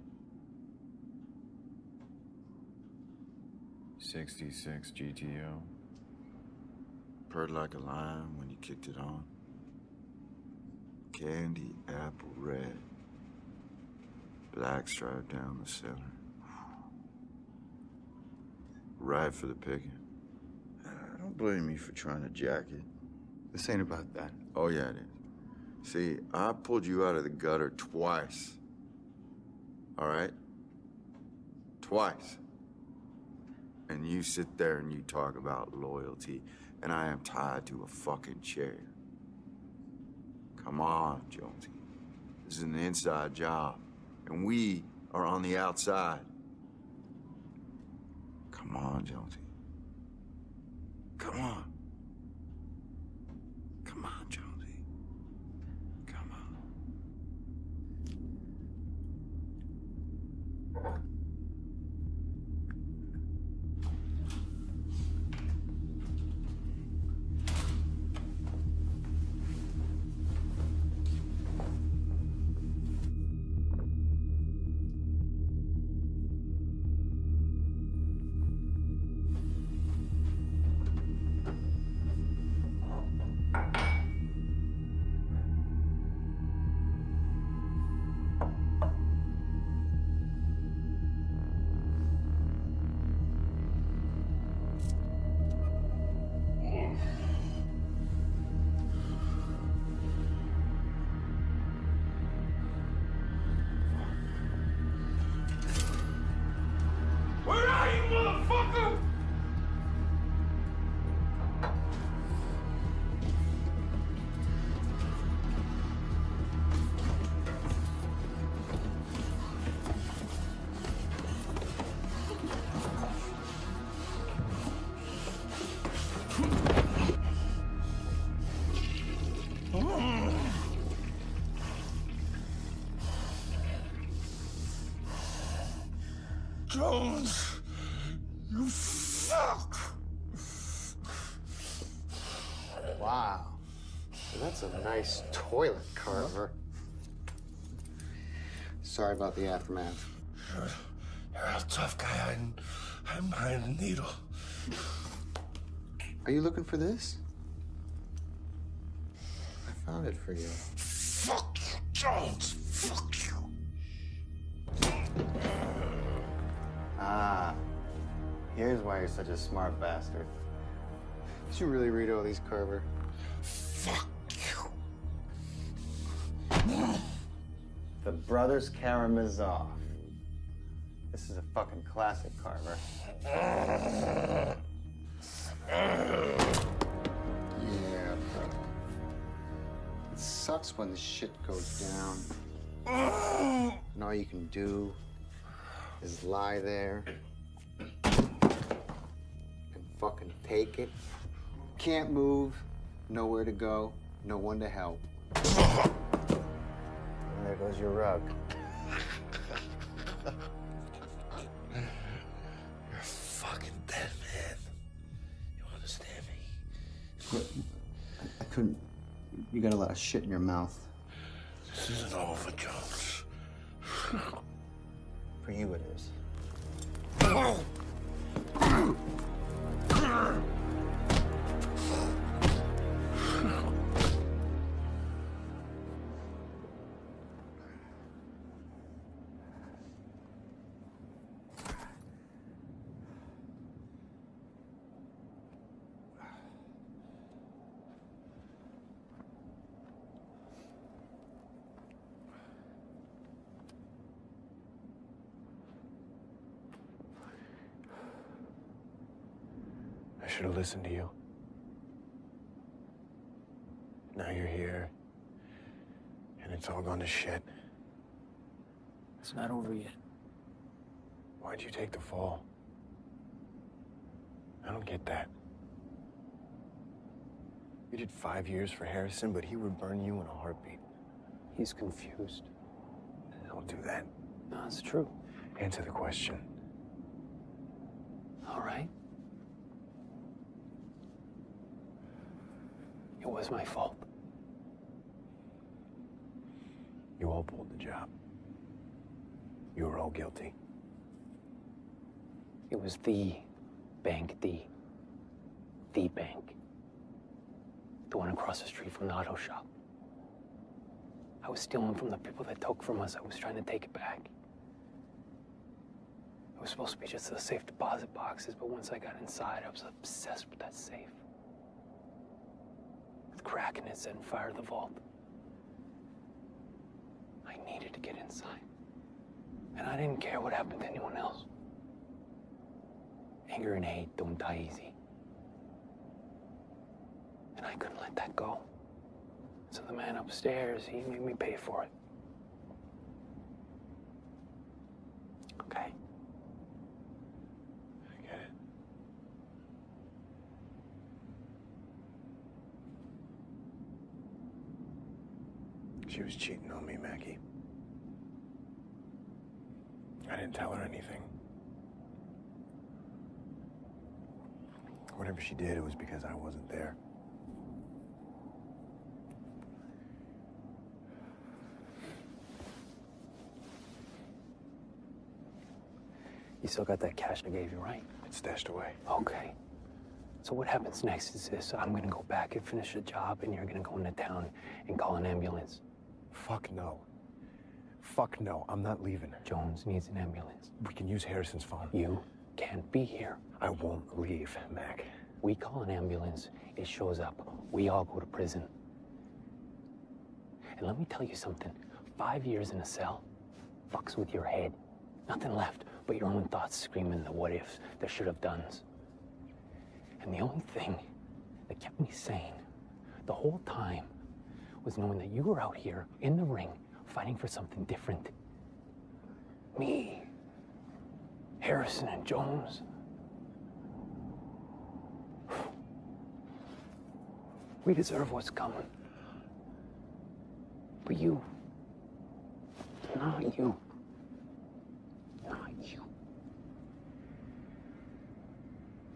66 GTO. Purred like a lion when you kicked it on. Candy apple red. Black stripe down the center. Right for the picking. Don't blame me for trying to jack it. This ain't about that. Oh, yeah, it is. See, I pulled you out of the gutter twice. All right? Twice. And you sit there and you talk about loyalty, and I am tied to a fucking chair. Come on, Jonesy. This is an inside job, and we are on the outside. Come on, Jonesy. Come on. Come on, Jonesy. Jones, you fuck! Wow. That's a nice toilet, Carver. Sorry about the aftermath. You're, you're a tough guy hiding, hiding behind a needle. Are you looking for this? I found it for you. Fuck you, Jones! Fuck Ah, here's why you're such a smart bastard. Did you really read all these, Carver? Fuck you. The Brothers Karamazov. This is a fucking classic, Carver. Yeah, brother. It sucks when the shit goes down. And all you can do is lie there and fucking take it. Can't move, nowhere to go, no one to help. And there goes your rug. You're fucking dead, man. You understand me? I couldn't. You got a lot of shit in your mouth. This isn't over, Jones. For you, it is. should have listened to you. Now you're here, and it's all gone to shit. It's not over yet. Why'd you take the fall? I don't get that. You did five years for Harrison, but he would burn you in a heartbeat. He's confused. Don't do that. No, it's true. Answer the question. All right. It was my fault. You all pulled the job. You were all guilty. It was the bank, the, the bank. The one across the street from the auto shop. I was stealing from the people that took from us. I was trying to take it back. It was supposed to be just the safe deposit boxes, but once I got inside, I was obsessed with that safe. With cracking it, setting fire to the vault. I needed to get inside. And I didn't care what happened to anyone else. Anger and hate don't die easy. And I couldn't let that go. So the man upstairs, he made me pay for it. Okay. I get it. She was cheating on me, Maggie. I didn't tell her anything. Whatever she did, it was because I wasn't there. You still got that cash I gave you, right? It's stashed away. Okay. So what happens next is this. I'm gonna go back and finish the job, and you're gonna go into town and call an ambulance. Fuck no. Fuck no, I'm not leaving. Jones needs an ambulance. We can use Harrison's phone. You can't be here. I won't leave, Mac. We call an ambulance, it shows up. We all go to prison. And let me tell you something. Five years in a cell fucks with your head. Nothing left but your own thoughts screaming the what ifs, the should have dones. And the only thing that kept me sane the whole time was knowing that you were out here in the ring fighting for something different. Me, Harrison, and Jones. We deserve what's coming. But you, not you, not you.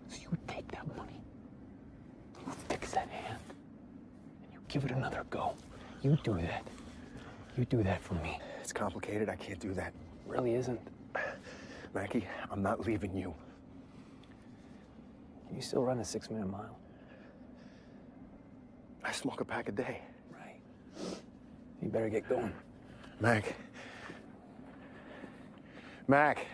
So you take that money, you fix that hand, give it another go. You do that. You do that for me. It's complicated. I can't do that. Really isn't. Mackie, I'm not leaving you. Can you still run a six minute mile? I smoke a pack a day. Right. You better get going. Mac. Mac.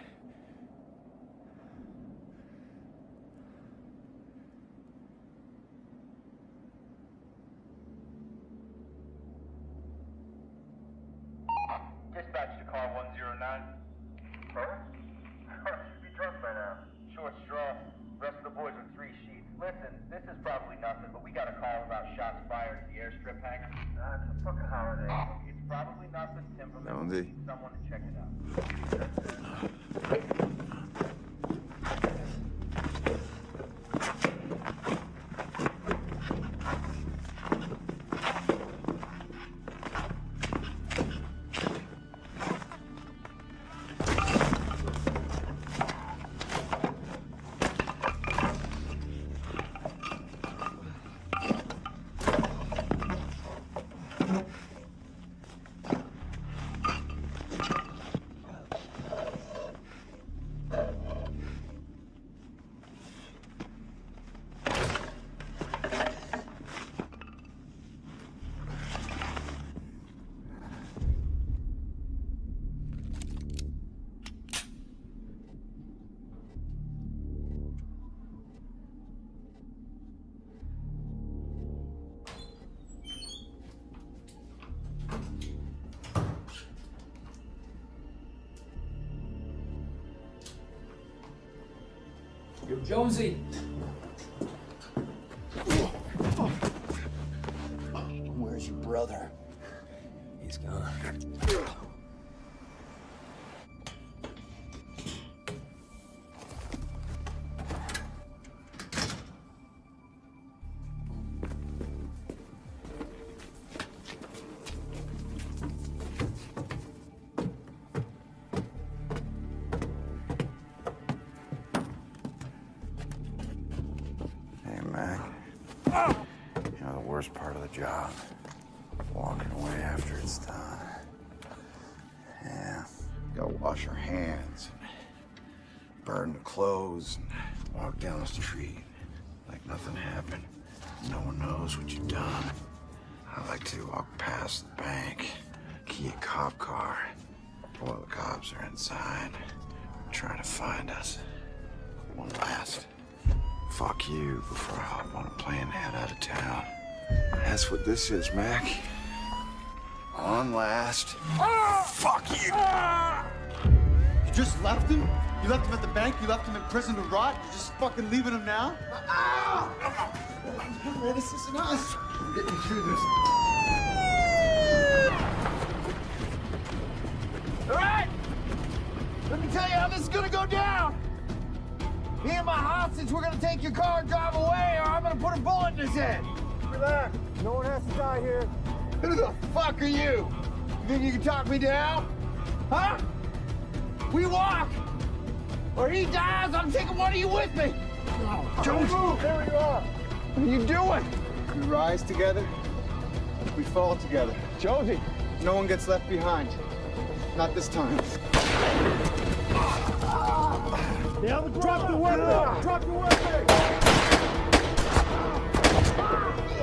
Dispatch to car 109. Sir? Should be drunk by now. Short straw. Rest of the boys are three sheets. Listen, this is probably nothing, but we got a call about shots fired at the airstrip hangar. Uh, it's a fucking holiday. It's probably nothing, Timberman. Jonesy. Someone to check it out. Jonesy. Worst part of the job? Walking away after it's done. Yeah, gotta wash your hands. Burn the clothes and walk down the street like nothing happened. No one knows what you've done. I like to walk past the bank, key a cop car. While the cops are inside, trying to find us. One last fuck you before I hop on a plane and head out of town. That's what this is, Mac. On last fuck you. You just left him? You left him at the bank? You left him in prison to rot? You're just fucking leaving him now? Man, this isn't us. We're getting through this. All right. Let me tell you how this is gonna go down. Me and my hostage, we're gonna take your car and drive away, or I'm gonna put a bullet in his head. Relax. No one has to die here. Who the fuck are you? You think you can talk me down? Huh? We walk. Or he dies, I'm taking one of you with me. No. Don't move! there you are. What are you doing? We rise together, we fall together. Josie. No one gets left behind. Not this time. Yeah, drop the weapon! Drop the weapon!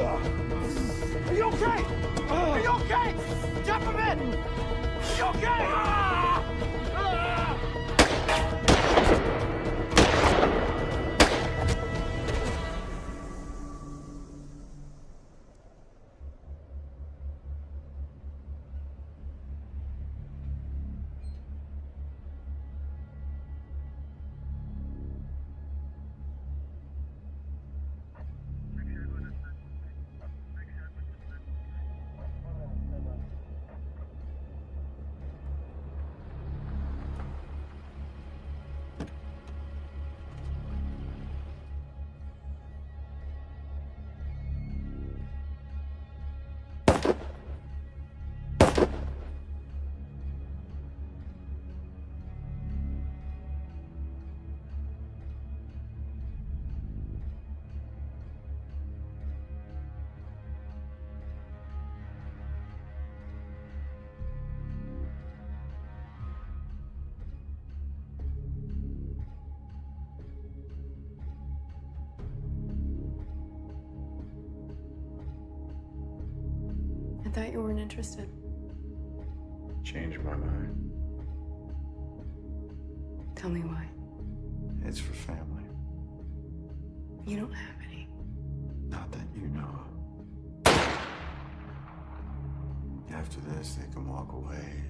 Are you okay? Are you okay? Jump him in! Are you okay? Ah! Thought you weren't interested. Changed my mind. Tell me why. It's for family. You don't have any. Not that you know of. After this, they can walk away.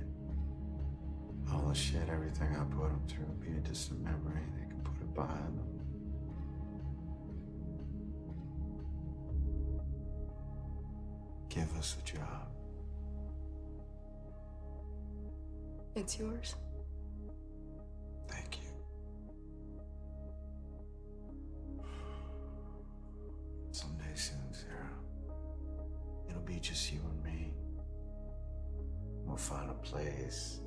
All the shit, everything I put them through, be a distant memory. They can put it behind them. Give us a job. It's yours. Thank you. Someday soon, Sarah. It'll be just you and me. We'll find a place,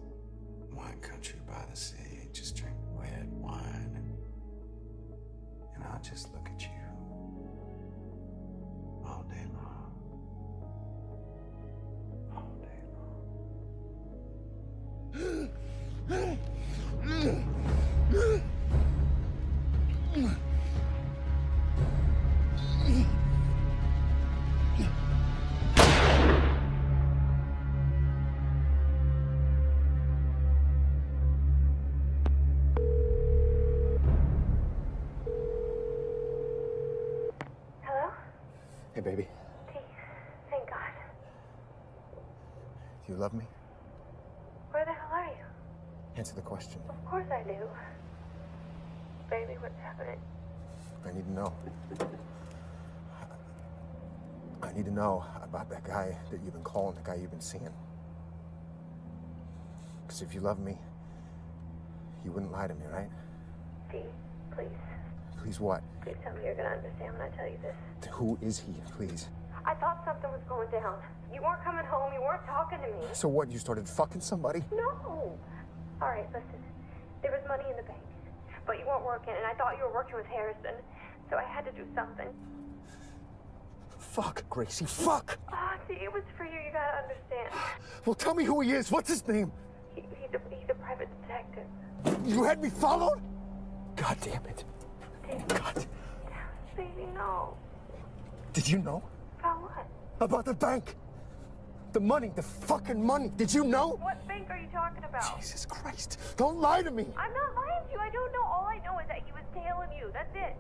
wine country by the sea, just drink red wine, and, and I'll just look at you you love me? Where the hell are you? Answer the question. Of course I do. Baby, what's happening? I need to know. I need to know about that guy that you've been calling, the guy you've been seeing. Because if you love me, you wouldn't lie to me, right? D, please. Please what? Please tell me you're gonna understand when I tell you this. Who is he, please? I thought something was going down. You weren't coming home. You weren't talking to me. So what, you started fucking somebody? No. All right, listen. There was money in the bank, but you weren't working, and I thought you were working with Harrison, so I had to do something. Fuck, Gracie, fuck! Ah, see, it was for you. You gotta understand. Well, tell me who he is. What's his name? He, he's a he's a private detective. You had me followed? God damn it. God. Baby, no. Did you know About what? about the bank? The money, the fucking money. Did you know? What bank are you talking about? Jesus Christ. Don't lie to me. I'm not lying to you. I don't know. All I know is that he was tailing you. That's it.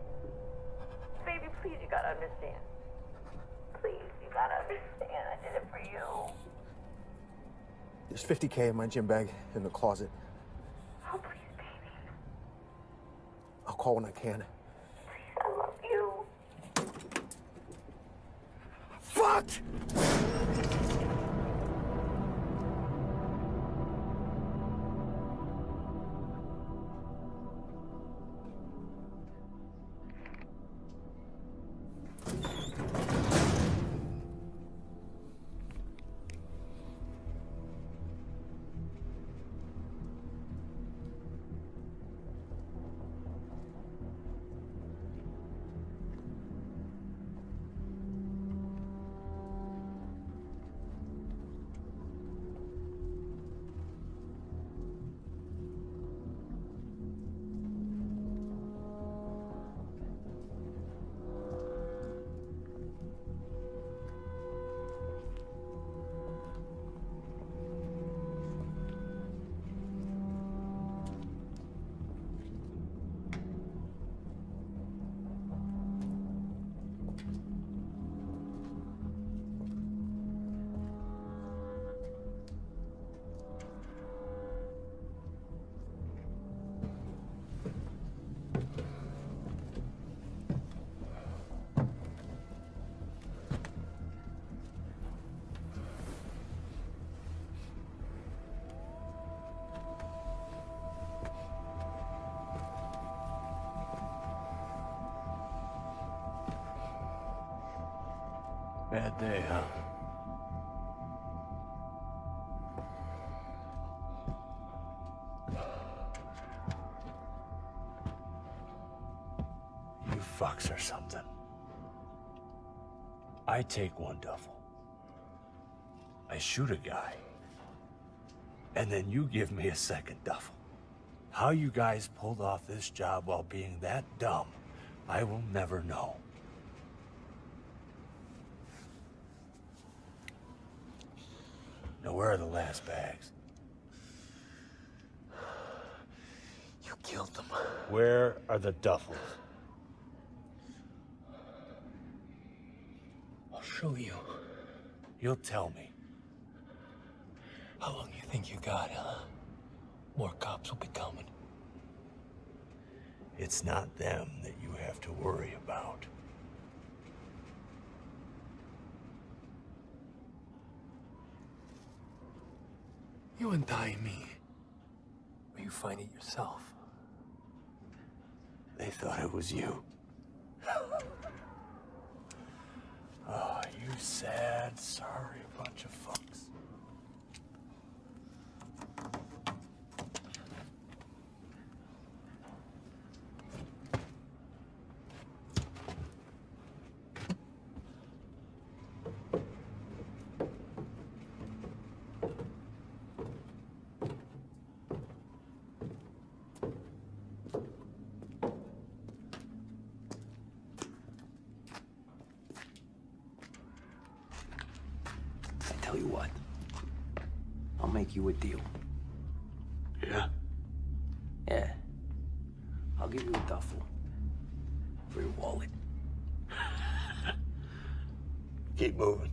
Baby, please, you gotta understand. Please, you gotta understand. I did it for you. There's 50K in my gym bag in the closet. Oh, please, baby. I'll call when I can. I love you. Fuck! Bad day, huh? You fucks or something. I take one duffel. I shoot a guy. And then you give me a second duffel. How you guys pulled off this job while being that dumb, I will never know. Now, where are the last bags? You killed them. Where are the duffels? I'll show you. You'll tell me. How long you think you got, huh? More cops will be coming. It's not them that you have to worry about. You untie me. Or you find it yourself. They thought it was you. oh, you sad, sorry bunch of fucks. I tell you what. I'll make you a deal. Yeah? Yeah. I'll give you a duffel. For your wallet. Keep moving.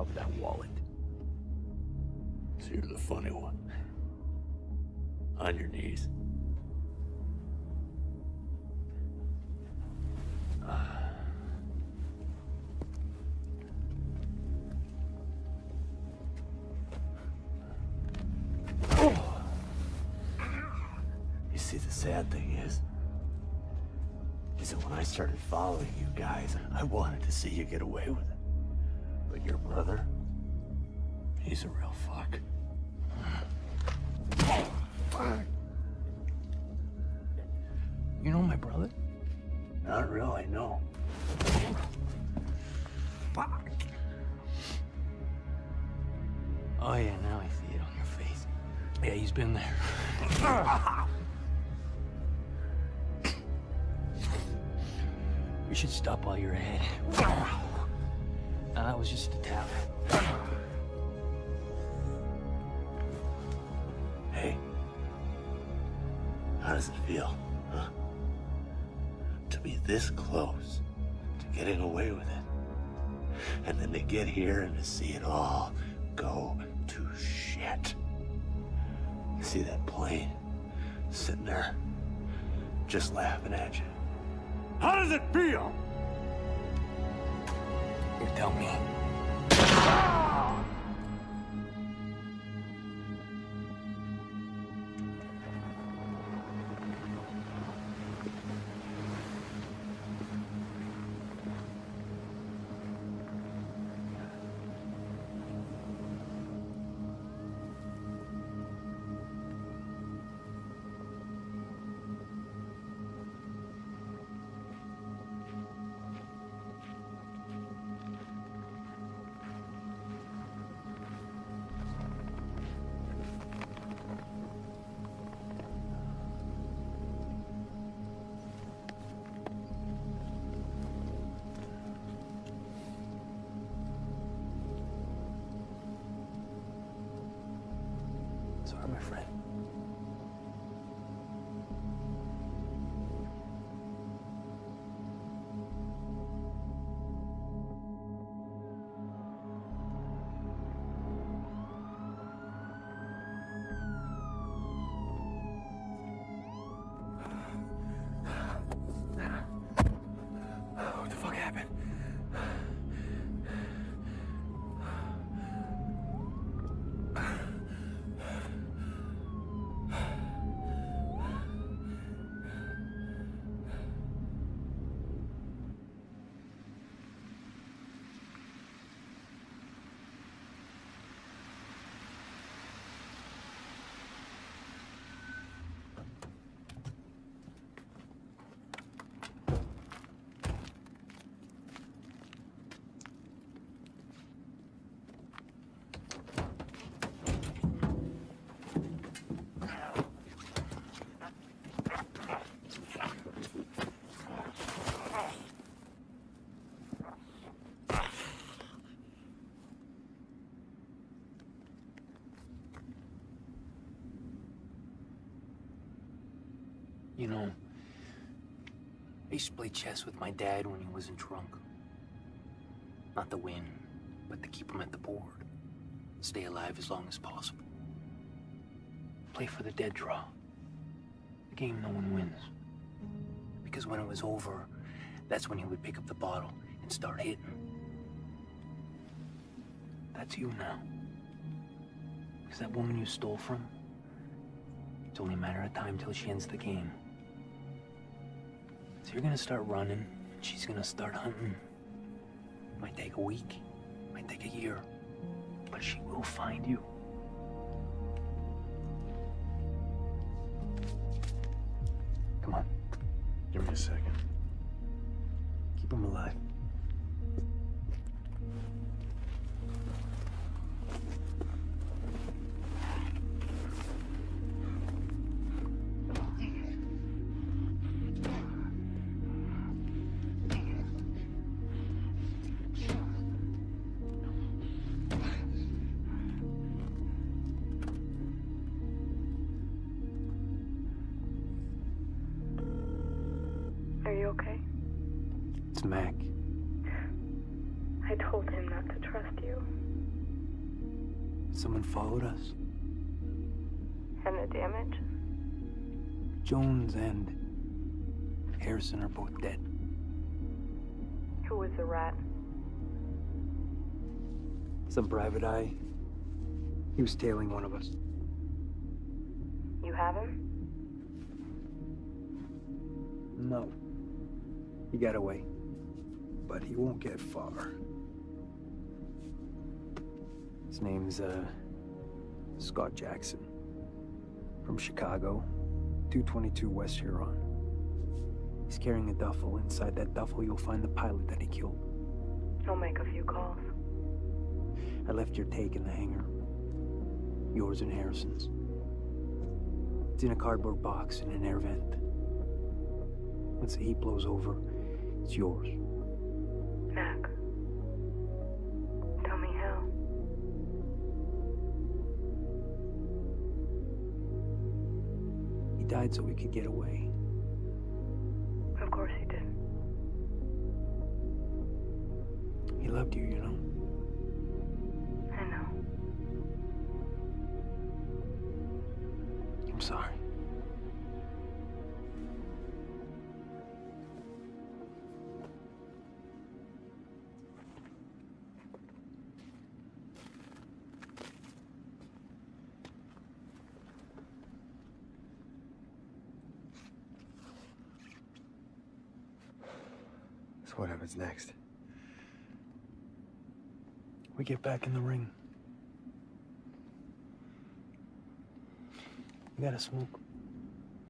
About that wallet? So you're the funny one. On your knees. You see, the sad thing is, is that when I started following you guys, I wanted to see you get away with it. Brother, he's a real fuck. You know my brother? Not really, no. Fuck. Oh yeah, now I see it on your face. Yeah, he's been there. You should stop while you're ahead. Now, that was just a tap. Hey, how does it feel, huh? To be this close to getting away with it. And then to get here and to see it all go to shit. You see that plane sitting there, just laughing at you. How does it feel? You tell me. You know, I used to play chess with my dad when he wasn't drunk. Not to win, but to keep him at the board. Stay alive as long as possible. Play for the dead draw. A game no one wins. Because when it was over, that's when he would pick up the bottle and start hitting. That's you now. Because that woman you stole from, it's only a matter of time till she ends the game. So you're gonna start running, and she's gonna start hunting. Might take a week, might take a year, but she will find you. Come on, Give me a second. keep him alive. Followed us. And the damage? Jones and Harrison are both dead. Who was the rat? Some private eye. He was tailing one of us. You have him? No. He got away. But he won't get far. His name's, uh, Scott Jackson. From Chicago, 222 West Huron. He's carrying a duffel. Inside that duffel, you'll find the pilot that he killed. I'll make a few calls. I left your take in the hangar. Yours and Harrison's. It's in a cardboard box in an air vent. Once the heat blows over, it's yours. Mac. Died so we could get away. Of course he did. He loved you, you know. What happens next? We get back in the ring. You gotta smoke.